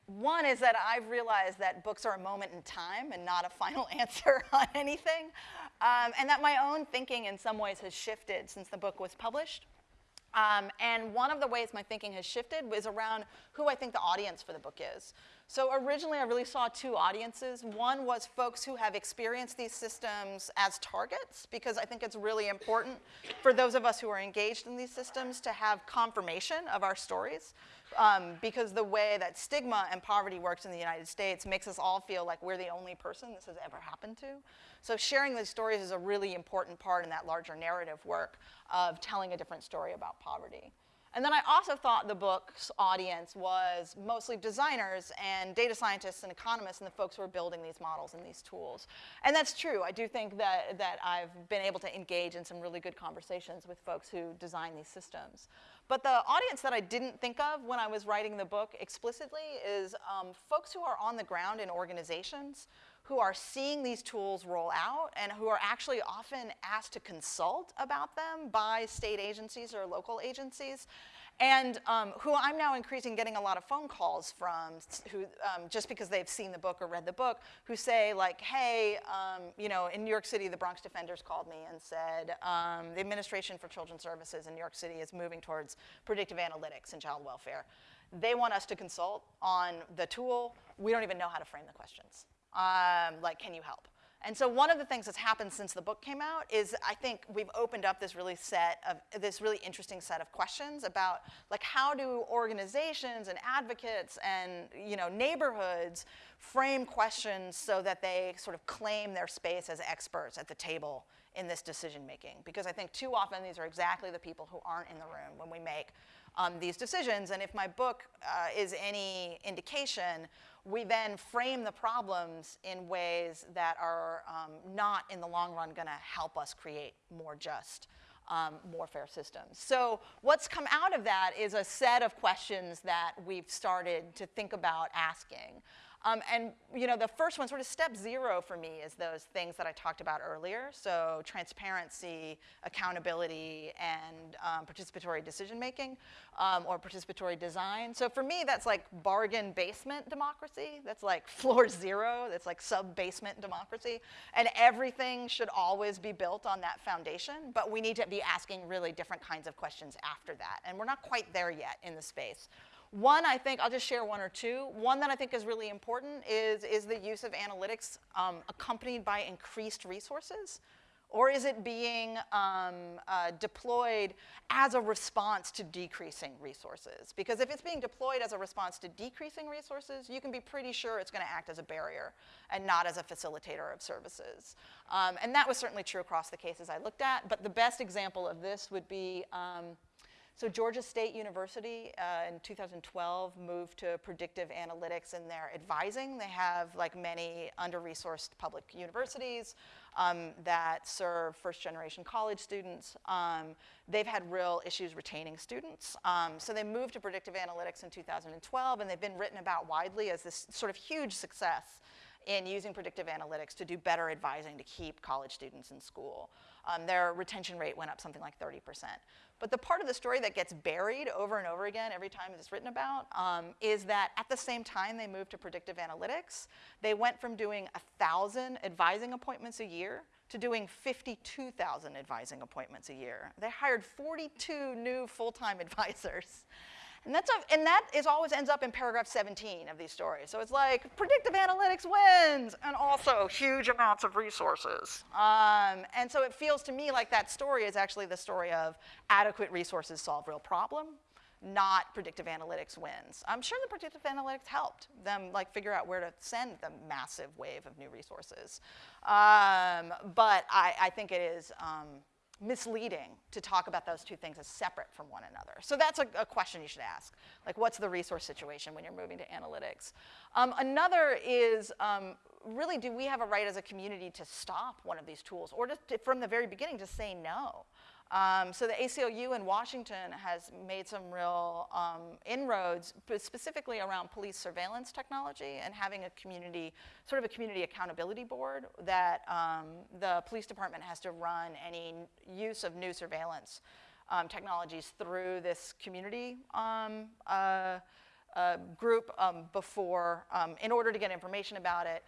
one is that I've realized that books are a moment in time and not a final answer on anything. Um, and that my own thinking in some ways has shifted since the book was published. Um, and one of the ways my thinking has shifted was around who I think the audience for the book is. So originally I really saw two audiences. One was folks who have experienced these systems as targets, because I think it's really important for those of us who are engaged in these systems to have confirmation of our stories. Um, because the way that stigma and poverty works in the United States makes us all feel like we're the only person this has ever happened to. So sharing these stories is a really important part in that larger narrative work of telling a different story about poverty. And then I also thought the book's audience was mostly designers and data scientists and economists and the folks who are building these models and these tools. And that's true. I do think that, that I've been able to engage in some really good conversations with folks who design these systems. But the audience that I didn't think of when I was writing the book explicitly is um, folks who are on the ground in organizations who are seeing these tools roll out and who are actually often asked to consult about them by state agencies or local agencies and um, who I'm now increasing getting a lot of phone calls from who, um, just because they've seen the book or read the book, who say like, hey, um, you know, in New York City, the Bronx Defenders called me and said, um, the Administration for Children's Services in New York City is moving towards predictive analytics in child welfare. They want us to consult on the tool. We don't even know how to frame the questions. Um, like, can you help? And so one of the things that's happened since the book came out is I think we've opened up this really set of this really interesting set of questions about like how do organizations and advocates and you know neighborhoods frame questions so that they sort of claim their space as experts at the table in this decision making because I think too often these are exactly the people who aren't in the room when we make um, these decisions and if my book uh, is any indication we then frame the problems in ways that are um, not in the long run going to help us create more just, um, more fair systems. So what's come out of that is a set of questions that we've started to think about asking. Um, and you know, the first one, sort of step zero for me, is those things that I talked about earlier. So transparency, accountability, and um, participatory decision making, um, or participatory design. So for me, that's like bargain basement democracy. That's like floor zero. That's like sub basement democracy. And everything should always be built on that foundation. But we need to be asking really different kinds of questions after that. And we're not quite there yet in the space. One, I think, I'll just share one or two. One that I think is really important is, is the use of analytics um, accompanied by increased resources? Or is it being um, uh, deployed as a response to decreasing resources? Because if it's being deployed as a response to decreasing resources, you can be pretty sure it's gonna act as a barrier and not as a facilitator of services. Um, and that was certainly true across the cases I looked at, but the best example of this would be um, so Georgia State University uh, in 2012 moved to predictive analytics in their advising. They have like many under-resourced public universities um, that serve first generation college students. Um, they've had real issues retaining students. Um, so they moved to predictive analytics in 2012 and they've been written about widely as this sort of huge success in using predictive analytics to do better advising to keep college students in school. Um, their retention rate went up something like 30%. But the part of the story that gets buried over and over again every time it's written about um, is that at the same time they moved to predictive analytics, they went from doing 1,000 advising appointments a year to doing 52,000 advising appointments a year. They hired 42 new full-time advisors. And, that's a, and that is always ends up in paragraph 17 of these stories. So it's like, predictive analytics wins, and also huge amounts of resources. Um, and so it feels to me like that story is actually the story of adequate resources solve real problem, not predictive analytics wins. I'm sure the predictive analytics helped them like figure out where to send the massive wave of new resources. Um, but I, I, think it is, um, misleading to talk about those two things as separate from one another. So that's a, a question you should ask. Like, what's the resource situation when you're moving to analytics? Um, another is, um, really, do we have a right as a community to stop one of these tools or to, to, from the very beginning to say no? Um, so the ACLU in Washington has made some real um, inroads, specifically around police surveillance technology and having a community, sort of a community accountability board that um, the police department has to run any use of new surveillance um, technologies through this community um, uh, uh, group um, before, in order to get information about it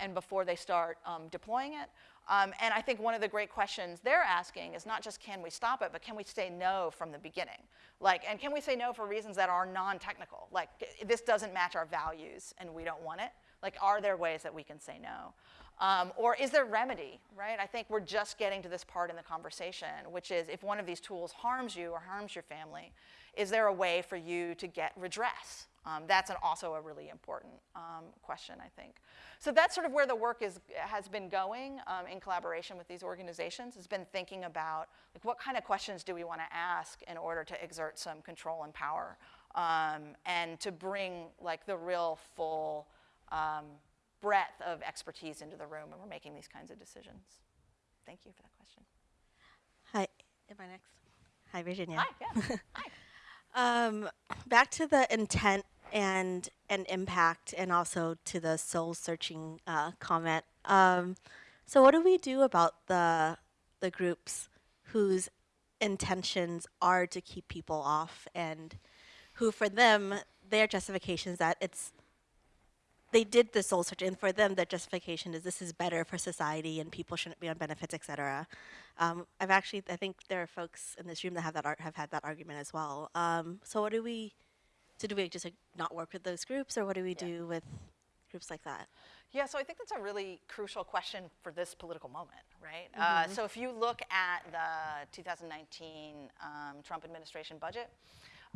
and before they start deploying it. Um, and I think one of the great questions they're asking is not just can we stop it, but can we say no from the beginning? Like, and can we say no for reasons that are non-technical? Like, this doesn't match our values and we don't want it. Like, are there ways that we can say no? Um, or is there remedy, right? I think we're just getting to this part in the conversation, which is if one of these tools harms you or harms your family, is there a way for you to get redress? Um, that's an, also a really important um, question, I think. So that's sort of where the work is, has been going um, in collaboration with these organizations, It's been thinking about like, what kind of questions do we want to ask in order to exert some control and power um, and to bring like the real full um, breadth of expertise into the room when we're making these kinds of decisions. Thank you for that question. Hi, am I next? Hi, Virginia. Hi, yeah. Hi. Um, back to the intent and and impact, and also to the soul searching uh, comment. Um, so, what do we do about the the groups whose intentions are to keep people off, and who, for them, their justification is that it's they did the soul search, and for them, their justification is this is better for society, and people shouldn't be on benefits, etc. Um, I've actually, I think there are folks in this room that have that have had that argument as well. Um, so, what do we? So, do we just like, not work with those groups, or what do we do with groups like that? Yeah, so I think that's a really crucial question for this political moment, right? Uh, so if you look at the 2019 um, Trump administration budget,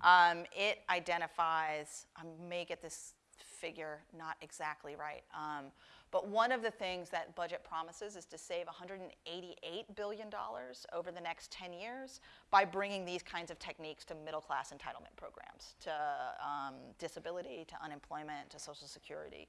um, it identifies, I may get this figure not exactly right, um, but one of the things that budget promises is to save $188 billion over the next 10 years by bringing these kinds of techniques to middle class entitlement programs, to um, disability, to unemployment, to Social Security.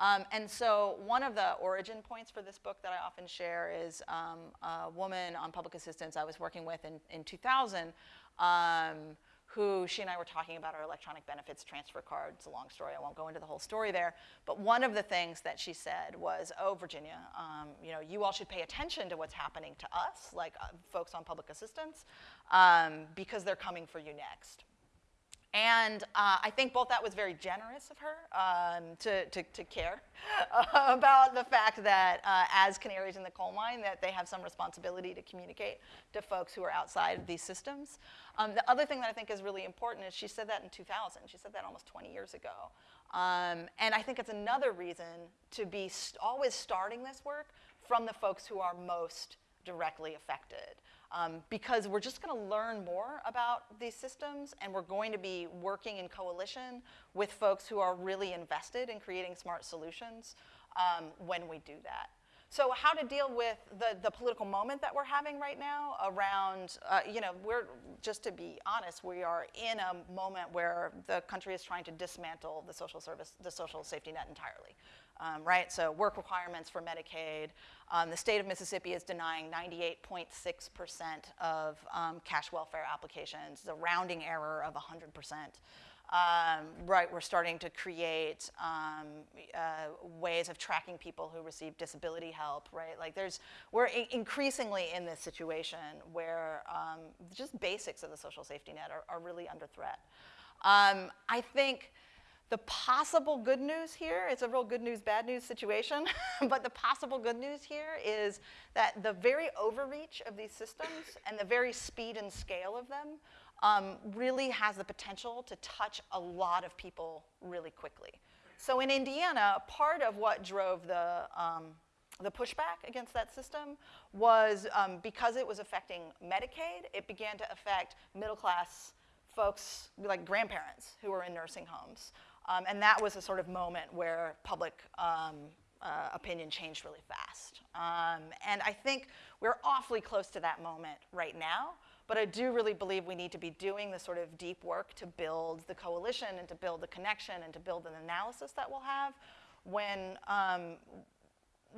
Um, and so one of the origin points for this book that I often share is um, a woman on public assistance I was working with in, in 2000 um, who she and I were talking about our electronic benefits transfer card. It's a long story. I won't go into the whole story there. But one of the things that she said was, oh, Virginia, um, you know, you all should pay attention to what's happening to us, like uh, folks on public assistance, um, because they're coming for you next. And uh, I think both that was very generous of her um, to, to, to, care about the fact that uh, as canaries in the coal mine, that they have some responsibility to communicate to folks who are outside of these systems. Um, the other thing that I think is really important is she said that in 2000. She said that almost 20 years ago. Um, and I think it's another reason to be st always starting this work from the folks who are most directly affected um, because we're just going to learn more about these systems and we're going to be working in coalition with folks who are really invested in creating smart solutions um, when we do that. So how to deal with the, the political moment that we're having right now around, uh, you know, we're, just to be honest, we are in a moment where the country is trying to dismantle the social service, the social safety net entirely um, right? So work requirements for Medicaid. Um, the state of Mississippi is denying 98.6% of um, cash welfare applications, the rounding error of 100%. Um, right, we're starting to create um, uh, ways of tracking people who receive disability help, right? Like there's, we're increasingly in this situation where um, just basics of the social safety net are, are really under threat. I think the possible good news here, it's a real good news, bad news situation, but the possible good news here is that the very overreach of these systems and the very speed and scale of them um, really has the potential to touch a lot of people really quickly. So in Indiana, part of what drove the, um, the pushback against that system was um, because it was affecting Medicaid, it began to affect middle class folks like grandparents who were in nursing homes. Um, and that was a sort of moment where public um, uh, opinion changed really fast. Um, and I think we're awfully close to that moment right now, but I do really believe we need to be doing the sort of deep work to build the coalition and to build the connection and to build an analysis that we'll have when, um,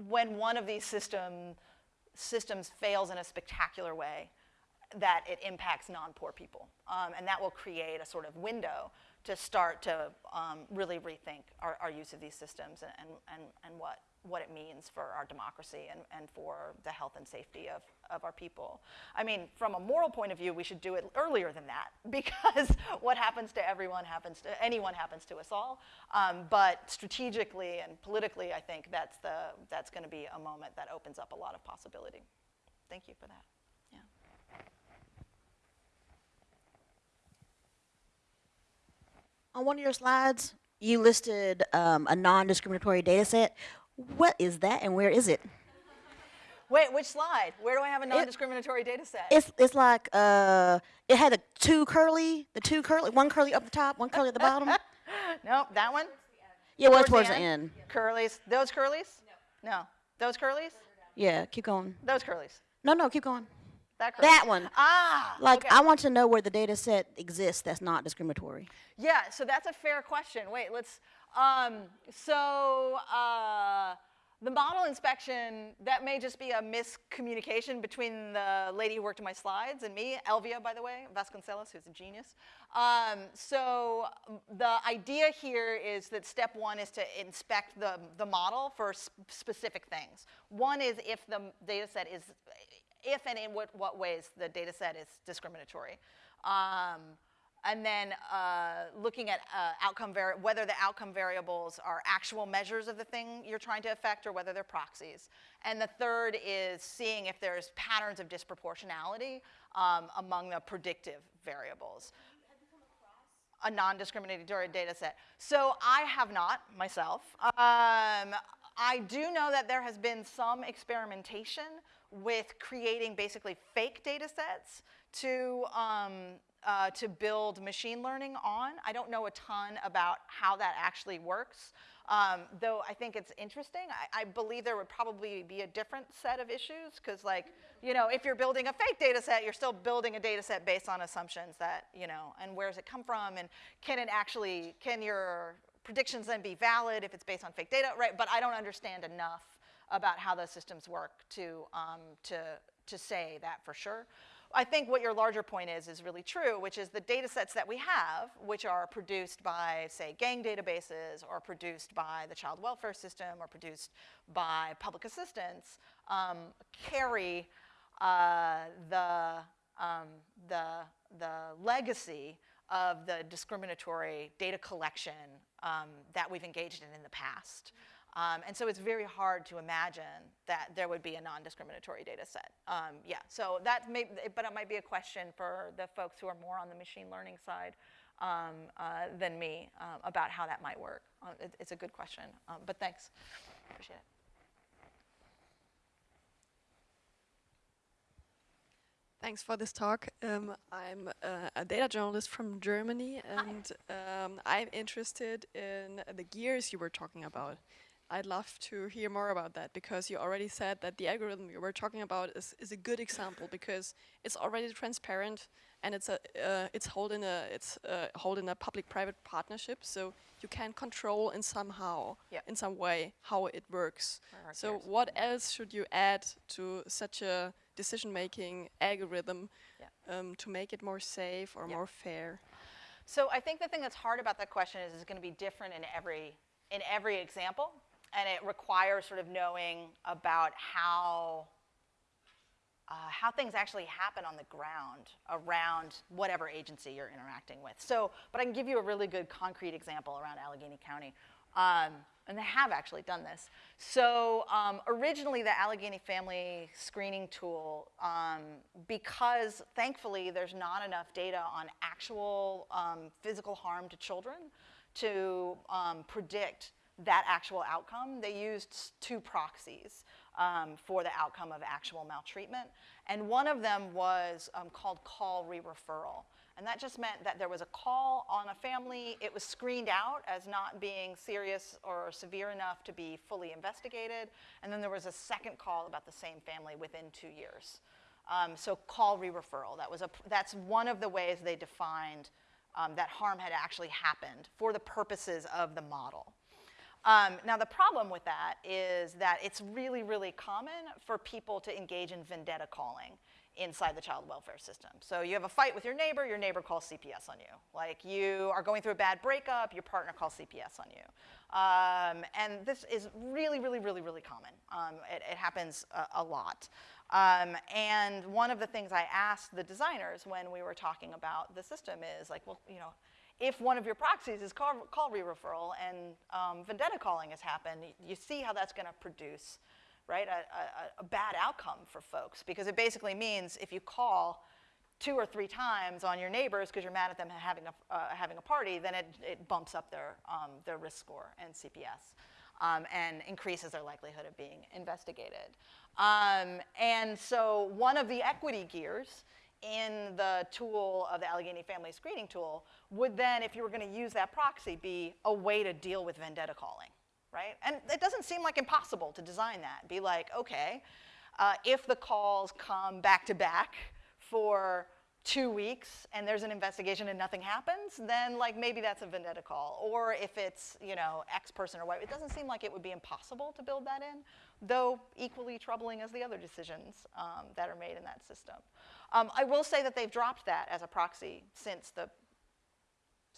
when one of these system, systems fails in a spectacular way that it impacts non-poor people. Um, and that will create a sort of window to start to um, really rethink our, our, use of these systems and, and, and what, what it means for our democracy and, and for the health and safety of, of our people. I mean, from a moral point of view, we should do it earlier than that because what happens to everyone happens to, anyone happens to us all. Um, but strategically and politically, I think that's, the, that's gonna be a moment that opens up a lot of possibility. Thank you for that. On one of your slides, you listed um, a non-discriminatory data set. What is that and where is it? Wait, which slide? Where do I have a non-discriminatory data set? It's, it's like, uh, it had the two curly, the two curly, one curly up the top, one curly at the bottom. nope, that one? Yeah, well, towards the end. Curlies. Those curlies? No. No. Those curlies? Yeah, keep going. Those curlies. No, no, keep going. That, that one. Ah. Like, okay. I want to know where the data set exists that's not discriminatory. Yeah, so that's a fair question. Wait, let's, um, so uh, the model inspection, that may just be a miscommunication between the lady who worked on my slides and me, Elvia, by the way, Vasconcelos, who's a genius. Um, so the idea here is that step one is to inspect the, the model for s- specific things. One is if the data set is, if and in what, what ways the data set is discriminatory. Um, and then uh, looking at uh, outcome whether the outcome variables are actual measures of the thing you're trying to affect or whether they're proxies. And the third is seeing if there's patterns of disproportionality um, among the predictive variables. A non-discriminatory data set. So I have not myself. Um, I do know that there has been some experimentation with creating basically fake data sets to, um, uh, to build machine learning on. I don't know a ton about how that actually works, um, though I think it's interesting. I, I believe there would probably be a different set of issues because like, you know, if you're building a fake data set, you're still building a data set based on assumptions that, you know, and where does it come from and can it actually, can your predictions then be valid if it's based on fake data, right? But I don't understand enough about how those systems work to, um, to, to say that for sure. I think what your larger point is is really true, which is the data sets that we have, which are produced by, say, gang databases or produced by the child welfare system or produced by public assistance, um, carry uh, the, um, the, the legacy of the discriminatory data collection um, that we've engaged in in the past. Um, and so it's very hard to imagine that there would be a non-discriminatory data set. Um, yeah, so that may, but it might be a question for the folks who are more on the machine learning side um, uh, than me um, about how that might work. Uh, it, it's a good question, um, but thanks, appreciate it. Thanks for this talk. Um, I'm uh, a data journalist from Germany, and um, I'm interested in the gears you were talking about. I'd love to hear more about that because you already said that the algorithm you were talking about is, is a good example because it's already transparent and it's a uh, it's holding a it's uh, holding a public-private partnership, so you can control in somehow Yeah. in some way how it works. So what else should you add to such a decision-making algorithm Yeah. um, to make it more safe or Yeah. more fair? So I think the thing that's hard about that question is it's going to be different in every in every example, and it requires sort of knowing about how uh, how things actually happen on the ground around whatever agency you're interacting with. So, but I can give you a really good concrete example around Allegheny County. Um, and they have actually done this. So um, originally the Allegheny Family Screening Tool, um, because thankfully there's not enough data on actual um, physical harm to children to um, predict that actual outcome, they used two proxies um, for the outcome of actual maltreatment. And one of them was um, called call re-referral. And that just meant that there was a call on a family, it was screened out as not being serious or severe enough to be fully investigated, and then there was a second call about the same family within two years. Um, so call re-referral, that was a, that's one of the ways they defined um, that harm had actually happened for the purposes of the model. Um, now, the problem with that is that it's really, really common for people to engage in vendetta calling inside the child welfare system. So you have a fight with your neighbor, your neighbor calls CPS on you. Like you are going through a bad breakup, your partner calls CPS on you. Um, and this is really, really, really, really common. Um, it, it happens a, a lot. Um, and one of the things I asked the designers when we were talking about the system is like, well, you know, if one of your proxies is call, call re-referral and um, vendetta calling has happened, you see how that's going to produce, right, a, a, a bad outcome for folks because it basically means if you call two or three times on your neighbors because you're mad at them having a, uh, having a party, then it, it bumps up their, um, their risk score and CPS um, and increases their likelihood of being investigated. Um, and so one of the equity gears in the tool of the Allegheny Family Screening Tool would then, if you were going to use that proxy, be a way to deal with vendetta calling, right? And it doesn't seem like impossible to design that. Be like, okay, uh, if the calls come back to back for two weeks and there's an investigation and nothing happens, then like maybe that's a vendetta call. Or if it's, you know, X person or Y, it doesn't seem like it would be impossible to build that in, though equally troubling as the other decisions um, that are made in that system. Um, I will say that they've dropped that as a proxy since the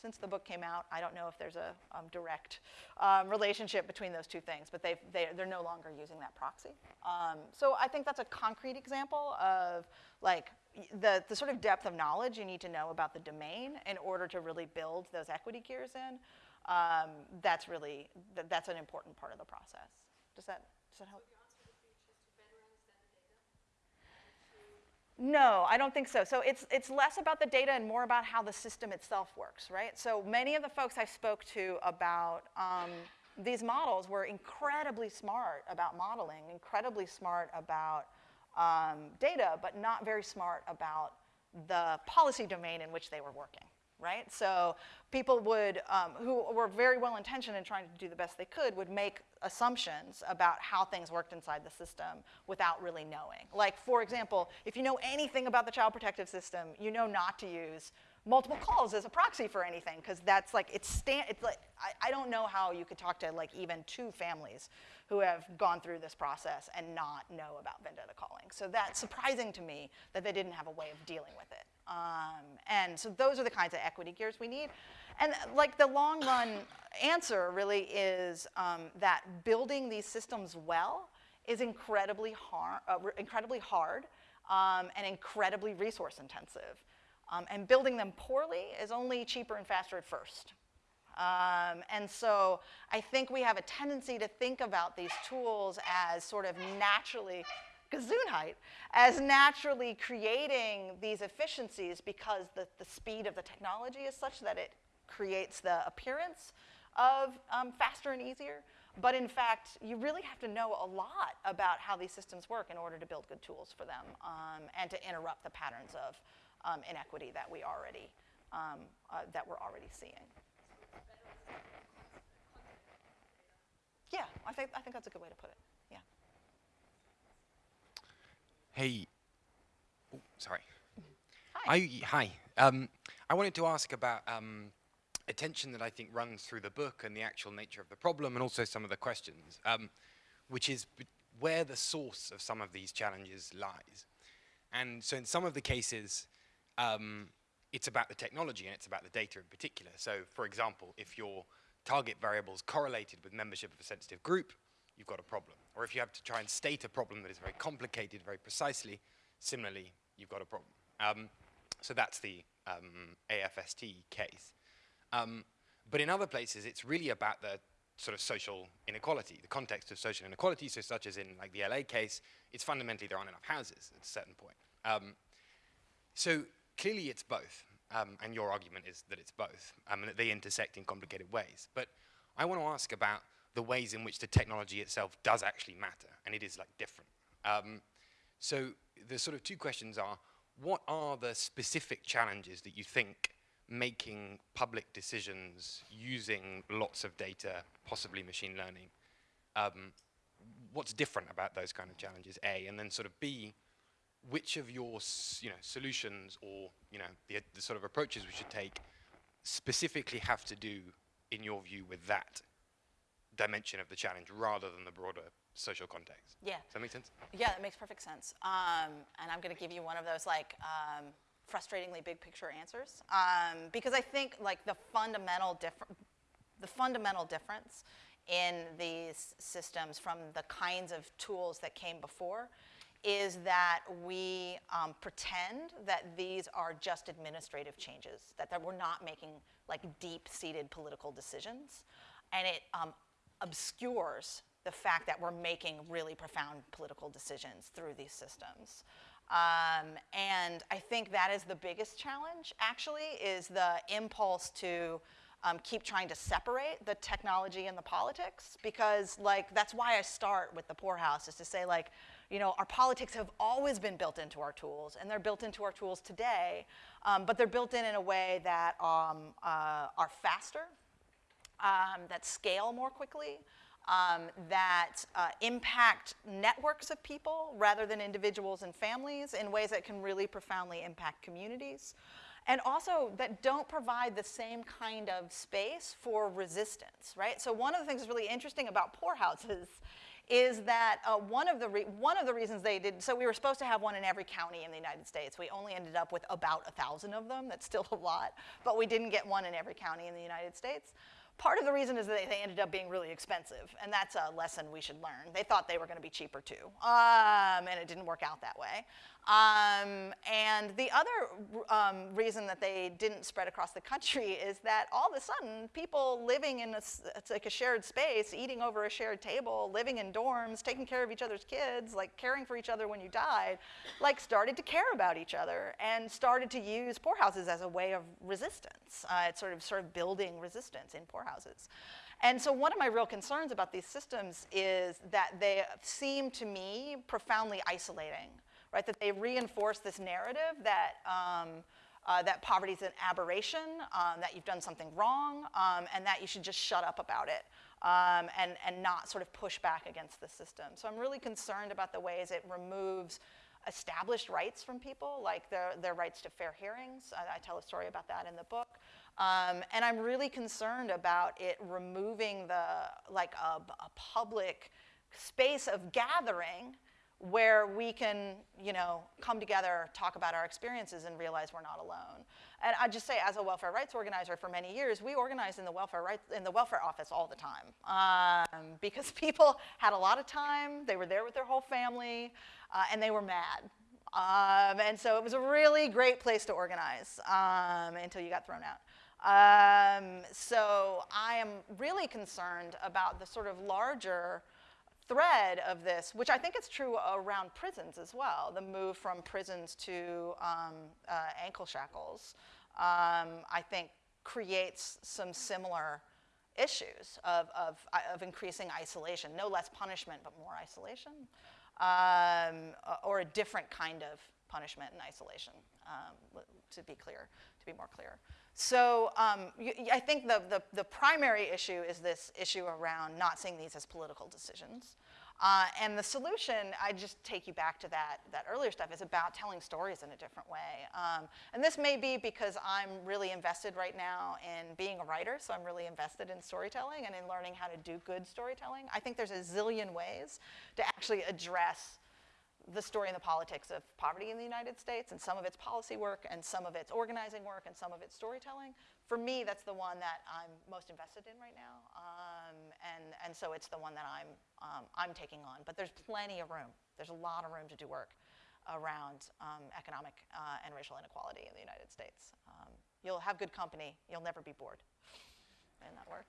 since the book came out, I don't know if there's a um, direct um, relationship between those two things, but they've, they, they're no longer using that proxy. Um, so I think that's a concrete example of like the, the sort of depth of knowledge you need to know about the domain in order to really build those equity gears in. Um, that's really, th- that's an important part of the process. Does that, does that help? No, I don't think so. So it's, it's less about the data and more about how the system itself works, right? So many of the folks I spoke to about um, these models were incredibly smart about modeling, incredibly smart about um, data, but not very smart about the policy domain in which they were working, right? So people would, um, who were very well intentioned in trying to do the best they could, would make assumptions about how things worked inside the system without really knowing. Like, for example, if you know anything about the child protective system, you know not to use multiple calls as a proxy for anything, because that's like, it's, stand, it's like, I, I don't know how you could talk to like even two families who have gone through this process and not know about vendetta calling. So that's surprising to me that they didn't have a way of dealing with it. Um, and so those are the kinds of equity gears we need. And like the long run answer really is um, that building these systems well is incredibly, har- uh, re- incredibly hard um, and incredibly resource intensive. Um, and building them poorly is only cheaper and faster at first. Um, and so I think we have a tendency to think about these tools as sort of naturally, Gesundheit, as naturally creating these efficiencies because the, the speed of the technology is such that it creates the appearance of um, faster and easier. But in fact, you really have to know a lot about how these systems work in order to build good tools for them um, and to interrupt the patterns of um, inequity that we already, um, uh, that we're already seeing. Yeah, I think, I think that's a good way to put it. Yeah. Hey. Oh, sorry. I, hi. Um, I wanted to ask about um, a tension that I think runs through the book and the actual nature of the problem and also some of the questions, um, which is b- where the source of some of these challenges lies. And so in some of the cases, um, it's about the technology and it's about the data in particular. So for example, if your target variables correlated with membership of a sensitive group, you've got a problem. Or if you have to try and state a problem that is very complicated very precisely, similarly, you've got a problem. Um, so that's the um, AFST case. Um, but in other places, it's really about the sort of social inequality, the context of social inequality. So such as in like the LA case, it's fundamentally there aren't enough houses at a certain point. Um, so clearly it's both, um, and your argument is that it's both, um, and that they intersect in complicated ways. But I want to ask about the ways in which the technology itself does actually matter, and it is like different. Um, so the sort of two questions are, what are the specific challenges that you think making public decisions using lots of data, possibly machine learning, um, what's different about those kind of challenges, A, and then sort of B, which of your you know, solutions or you know, the, the sort of approaches we should take specifically have to do, in your view, with that dimension of the challenge rather than the broader social context? Yeah. Does that make sense? Yeah, that makes perfect sense. Um, and I'm going to give you one of those like um, frustratingly big picture answers um, because I think like the fundamental difference, the fundamental difference in these systems from the kinds of tools that came before is that we um, pretend that these are just administrative changes, that, that we're not making like deep-seated political decisions, and it um, obscures the fact that we're making really profound political decisions through these systems. Um, and I think that is the biggest challenge, actually, is the impulse to um, keep trying to separate the technology and the politics, because like that's why I start with the poorhouse, is to say like, you know, our politics have always been built into our tools, and they're built into our tools today, um, but they're built in in a way that um, uh, are faster, um, that scale more quickly, um, that uh, impact networks of people rather than individuals and families in ways that can really profoundly impact communities. And also that don't provide the same kind of space for resistance, right? So one of the things that's really interesting about poorhouses is that uh, one, of the one of the reasons they did, so we were supposed to have one in every county in the United States. We only ended up with about a 1,000 of them. That's still a lot. But we didn't get one in every county in the United States. Part of the reason is that they ended up being really expensive, and that's a lesson we should learn. They thought they were going to be cheaper too, um, and it didn't work out that way. Um, and the other um, reason that they didn't spread across the country is that all of a sudden, people living in a, it's like a shared space, eating over a shared table, living in dorms, taking care of each other's kids, like caring for each other when you died, like started to care about each other and started to use poorhouses as a way of resistance. Uh, it's sort of sort of building resistance in poorhouses. And so one of my real concerns about these systems is that they seem to me profoundly isolating right? That they reinforce this narrative that, um, uh, that poverty is an aberration, um, that you've done something wrong, um, and that you should just shut up about it um, and, and not sort of push back against the system. So I'm really concerned about the ways it removes established rights from people, like their, their rights to fair hearings. I, I tell a story about that in the book. Um, and I'm really concerned about it removing the, like a, a public space of gathering where we can, you know, come together, talk about our experiences, and realize we're not alone. And I just say, as a welfare rights organizer for many years, we organized in the welfare rights in the welfare office all the time um, because people had a lot of time. They were there with their whole family, uh, and they were mad. Um, and so it was a really great place to organize um, until you got thrown out. Um, so I am really concerned about the sort of larger thread of this, which I think is true around prisons as well, the move from prisons to um, uh, ankle shackles, um, I think creates some similar issues of, of, of, increasing isolation, no less punishment, but more isolation, um, or a different kind of punishment and isolation, um, to be clear, to be more clear. So um, I think the, the, the, primary issue is this issue around not seeing these as political decisions. Uh, and the solution, I just take you back to that, that earlier stuff, is about telling stories in a different way. Um, and this may be because I'm really invested right now in being a writer, so I'm really invested in storytelling and in learning how to do good storytelling. I think there's a zillion ways to actually address the story and the politics of poverty in the United States and some of its policy work and some of its organizing work and some of its storytelling. For me, that's the one that I'm most invested in right now. Um, and, and so it's the one that I'm, um, I'm taking on. But there's plenty of room. There's a lot of room to do work around um, economic uh, and racial inequality in the United States. Um, you'll have good company. You'll never be bored in that work.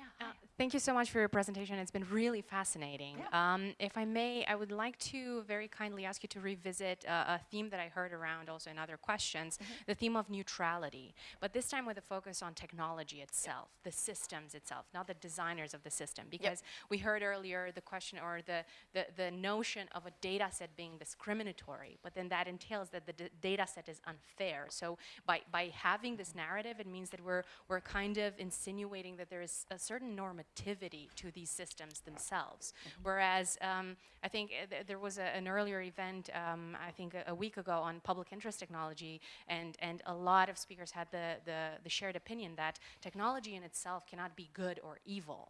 Yeah, uh, thank you so much for your presentation. It's been really fascinating. Yeah. Um, if I may, I would like to very kindly ask you to revisit uh, a theme that I heard around also in other questions, mm -hmm. the theme of neutrality, but this time with a focus on technology itself, yep. the systems itself, not the designers of the system. Because yep. we heard earlier the question or the, the, the notion of a data set being discriminatory, but then that entails that the data set is unfair. So by, by having this narrative, it means that we're, we're kind of insinuating that there is a certain normativity to these systems themselves. Mm -hmm. Whereas um, I think uh, th there was a, an earlier event, um, I think a, a, week ago on public interest technology, and, and a lot of speakers had the, the, the shared opinion that technology in itself cannot be good or evil.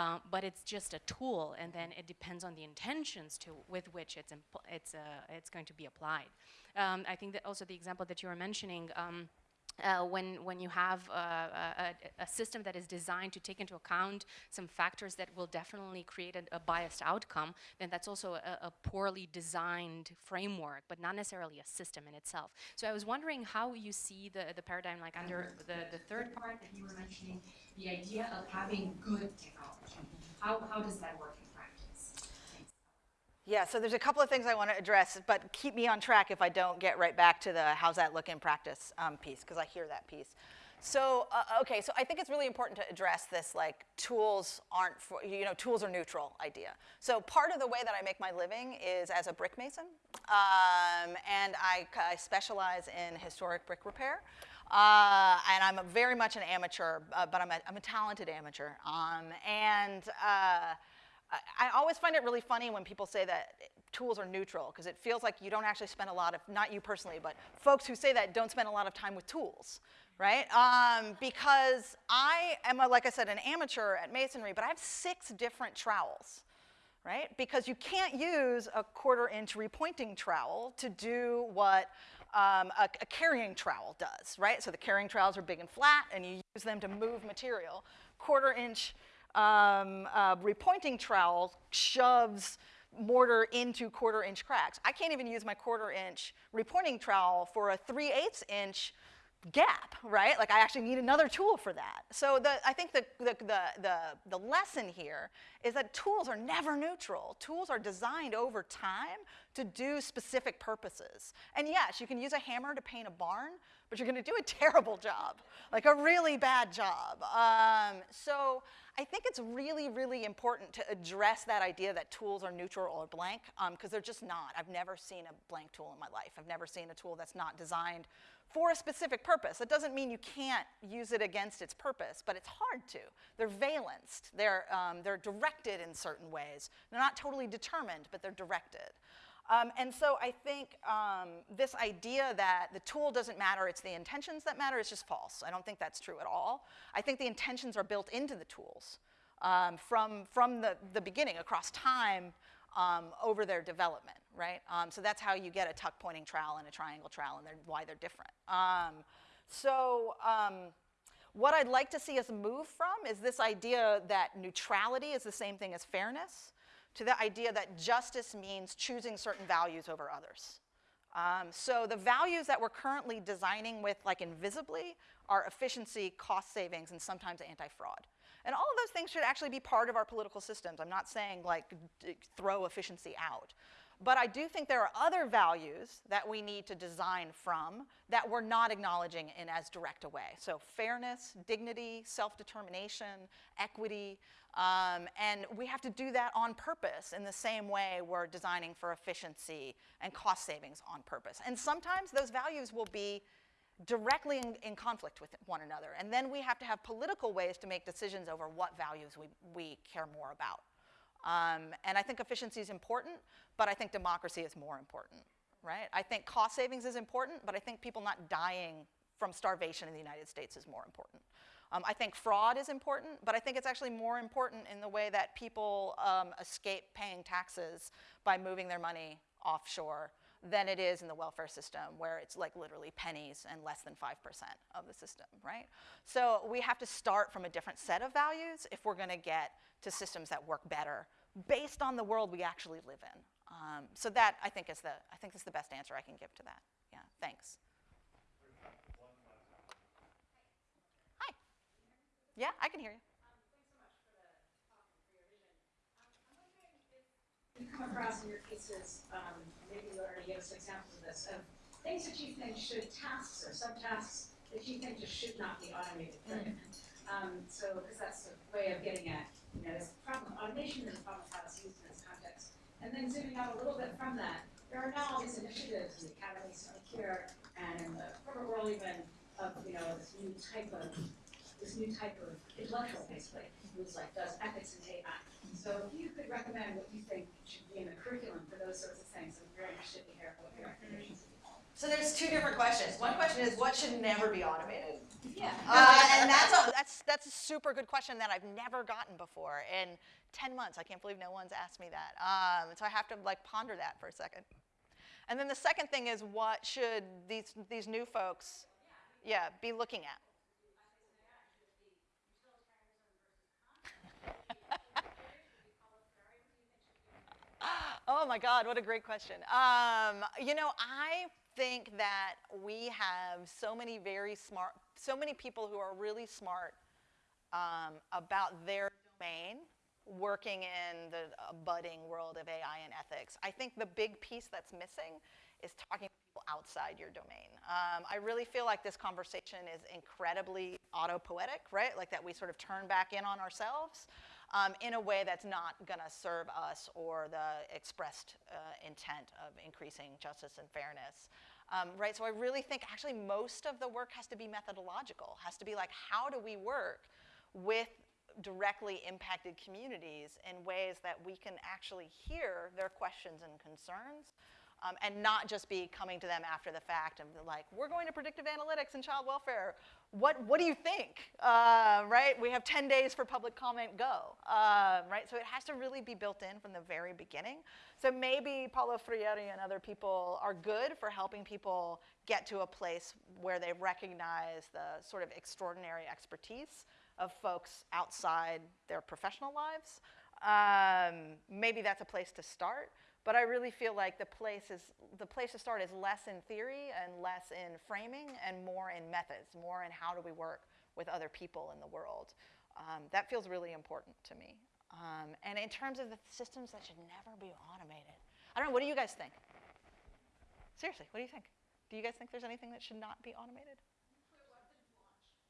Um, but it's just a tool, and then it depends on the intentions to with which it's it's uh, it's going to be applied. Um, I think that also the example that you were mentioning. Um, uh, when, when you have a, a, system that is designed to take into account some factors that will definitely create a, a biased outcome, then that's also a, a, poorly designed framework, but not necessarily a system in itself. So I was wondering how you see the, the paradigm, like under the, the third part that you were mentioning, the idea of having good technology. How, how does that work yeah, so there's a couple of things I want to address, but keep me on track if I don't get right back to the how's that look in practice um, piece, because I hear that piece. So, uh, okay, so I think it's really important to address this like tools aren't, for, you know, tools are neutral idea. So part of the way that I make my living is as a brick mason, um, and I, I specialize in historic brick repair. Uh, and I'm very much an amateur, uh, but I'm a, I'm a talented amateur. Um, and uh, I, always find it really funny when people say that tools are neutral, because it feels like you don't actually spend a lot of, not you personally, but folks who say that don't spend a lot of time with tools, right? Um, because I am, a, like I said, an amateur at masonry, but I have six different trowels right? Because you can't use a quarter inch repointing trowel to do what um, a, a, carrying trowel does, right? So the carrying trowels are big and flat and you use them to move material. Quarter inch um, uh, repointing trowel shoves mortar into quarter inch cracks. I can't even use my quarter inch repointing trowel for a 3 8 inch gap, right? Like I actually need another tool for that. So the, I think the, the, the, the, lesson here is that tools are never neutral. Tools are designed over time to do specific purposes. And yes, you can use a hammer to paint a barn, but you're gonna do a terrible job, like a really bad job. Um, so I think it's really, really important to address that idea that tools are neutral or blank, because um, they're just not. I've never seen a blank tool in my life. I've never seen a tool that's not designed for a specific purpose. That doesn't mean you can't use it against its purpose, but it's hard to. They're valenced. They're, um, they're directed in certain ways. They're not totally determined, but they're directed. Um, and so I think um, this idea that the tool doesn't matter, it's the intentions that matter, is just false. I don't think that's true at all. I think the intentions are built into the tools um, from, from the, the beginning, across time, um, over their development, right? Um, so that's how you get a tuck pointing trowel and a triangle trowel and they're, why they're different. Um, so um, what I'd like to see us move from is this idea that neutrality is the same thing as fairness to the idea that justice means choosing certain values over others. Um, so the values that we're currently designing with like invisibly are efficiency, cost savings, and sometimes anti-fraud. And all of those things should actually be part of our political systems. I'm not saying like throw efficiency out. But I do think there are other values that we need to design from that we're not acknowledging in as direct a way. So fairness, dignity, self-determination, equity, um, and we have to do that on purpose in the same way we're designing for efficiency and cost savings on purpose. And sometimes those values will be directly in, in, conflict with one another. And then we have to have political ways to make decisions over what values we, we care more about. Um, and I think efficiency is important, but I think democracy is more important, right? I think cost savings is important, but I think people not dying from starvation in the United States is more important. Um, I think fraud is important, but I think it's actually more important in the way that people um, escape paying taxes by moving their money offshore than it is in the welfare system where it's like literally pennies and less than 5% of the system, right? So we have to start from a different set of values if we're gonna get to systems that work better based on the world we actually live in. Um, so that I think is the, I think is the best answer I can give to that. Yeah, thanks. Hi. Yeah, I can hear you. You come across in your cases, um, maybe you already gave us examples of this, of things that you think should, tasks or subtasks that you think just should not be automated. Mm. Um, so, because that's a way of getting at, you know, this problem, automation is a problem how it's used in this context. And then zooming out a little bit from that, there are now all these initiatives in the academy, here, and in the corporate world even, of, you know, this new type of, this new type of intellectual, basically, who's like, does ethics and AI. So if you could recommend what you think should be in the curriculum for those sorts of things, I'm very interested to hear what your recommendations. So there's two different questions. One question is what should never be automated? Yeah. Uh, and that's a, that's that's a super good question that I've never gotten before in 10 months. I can't believe no one's asked me that. Um, so I have to like ponder that for a second. And then the second thing is what should these these new folks, yeah, be looking at? Oh my God, what a great question. Um, you know, I think that we have so many very smart, so many people who are really smart um, about their domain working in the uh, budding world of AI and ethics. I think the big piece that's missing is talking to people outside your domain. Um, I really feel like this conversation is incredibly autopoietic, right? Like that we sort of turn back in on ourselves um, in a way that's not going to serve us or the expressed uh, intent of increasing justice and fairness. Um, right, so I really think actually most of the work has to be methodological, has to be like how do we work with directly impacted communities in ways that we can actually hear their questions and concerns um, and not just be coming to them after the fact and like, we're going to predictive analytics and child welfare. What, what do you think? Uh, right? We have 10 days for public comment, go. Uh, right? So it has to really be built in from the very beginning. So maybe Paulo Freire and other people are good for helping people get to a place where they recognize the sort of extraordinary expertise of folks outside their professional lives. Um, maybe that's a place to start. But I really feel like the place is the place to start is less in theory and less in framing and more in methods, more in how do we work with other people in the world. Um, that feels really important to me. Um, and in terms of the systems that should never be automated, I don't know. What do you guys think? Seriously, what do you think? Do you guys think there's anything that should not be automated?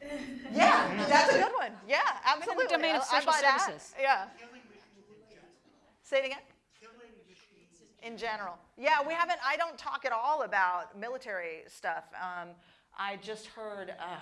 yeah, that's a good one. Yeah, absolutely. domain of I- I social buy that. services. Yeah. Say it again. In general. Yeah, we haven't, I don't talk at all about military stuff. Um, I just heard, uh,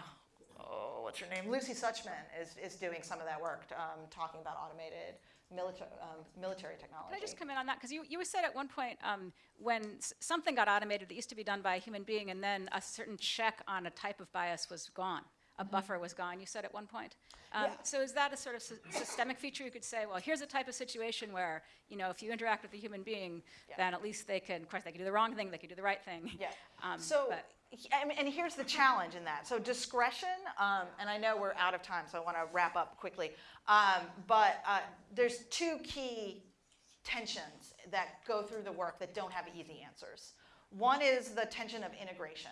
oh, what's her name? Lucy Suchman is, is doing some of that work, um, talking about automated military, um, military technology. Can I just come in on that? Because you, you said at one point um, when something got automated that used to be done by a human being, and then a certain check on a type of bias was gone. A buffer was gone, you said at one point. Um, Mm-hmm. Yeah. So is that a sort of sy- systemic feature? You could say, well, here's a type of situation where, you know, if you interact with a human being, Yeah. then at least they can, of course, they can do the wrong thing, they can do the right thing. Yeah. Um, so, but- he- I mean, and here's the challenge in that. So discretion, um, and I know we're out of time, so I want to wrap up quickly. Um, but uh, there's two key tensions that go through the work that don't have easy answers. One is the tension of integration.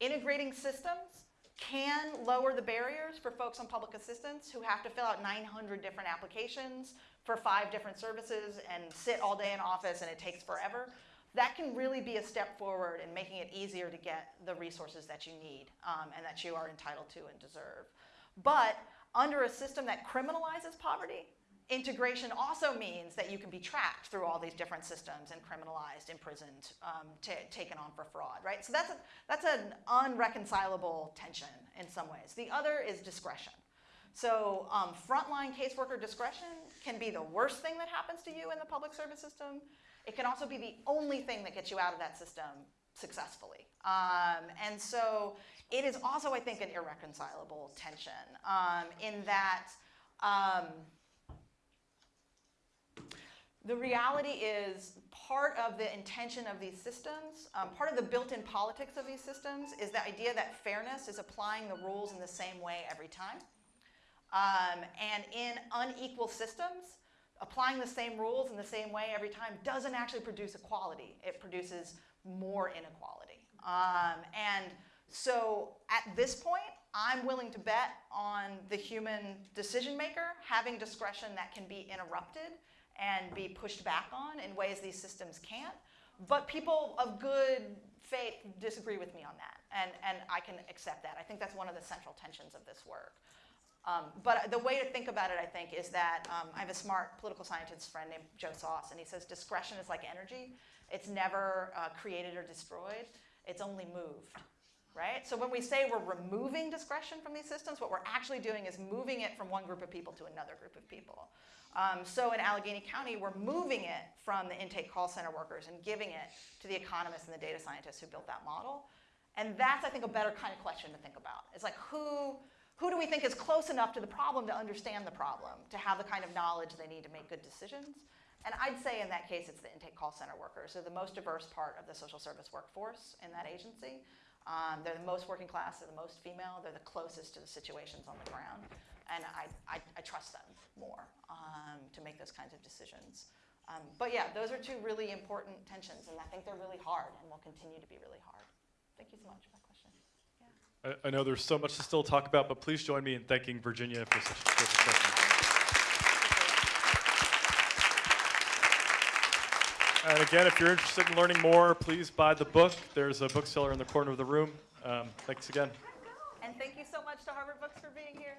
Integrating systems can lower the barriers for folks on public assistance who have to fill out 900 different applications for five different services and sit all day in office and it takes forever. That can really be a step forward in making it easier to get the resources that you need um, and that you are entitled to and deserve. But under a system that criminalizes poverty, integration also means that you can be tracked through all these different systems and criminalized, imprisoned, um, taken on for fraud, right? So that's, a, that's an unreconcilable tension in some ways. The other is discretion. So um, frontline caseworker discretion can be the worst thing that happens to you in the public service system. It can also be the only thing that gets you out of that system successfully. Um, and so it is also, I think, an irreconcilable tension um, in that um, the reality is part of the intention of these systems, um, part of the built-in politics of these systems is the idea that fairness is applying the rules in the same way every time. Um, and in unequal systems, applying the same rules in the same way every time doesn't actually produce equality. It produces more inequality. Um, and so at this point, I'm willing to bet on the human decision maker having discretion that can be interrupted and be pushed back on in ways these systems can't. But people of good faith disagree with me on that, and, and I can accept that. I think that's one of the central tensions of this work. Um, but the way to think about it, I think, is that um, I have a smart political scientist friend named Joe Soss, and he says discretion is like energy. It's never uh, created or destroyed, it's only moved, right? So when we say we're removing discretion from these systems, what we're actually doing is moving it from one group of people to another group of people. Um, so in Allegheny County, we're moving it from the intake call center workers and giving it to the economists and the data scientists who built that model. And that's, I think, a better kind of question to think about. It's like, who, who do we think is close enough to the problem to understand the problem, to have the kind of knowledge they need to make good decisions? And I'd say in that case, it's the intake call center workers. They're the most diverse part of the social service workforce in that agency. Um, they're the most working class, they're the most female, they're the closest to the situations on the ground. And I, I, I trust them more um, to make those kinds of decisions. Um, but yeah, those are two really important tensions, and I think they're really hard and will continue to be really hard. Thank you so much for that question. I, I know there's so much to still talk about, but please join me in thanking Virginia for such a terrific session. And again, if you're interested in learning more, please buy the book. There's a bookseller in the corner of the room. Um, thanks again. And thank you so much to Harvard Books for being here.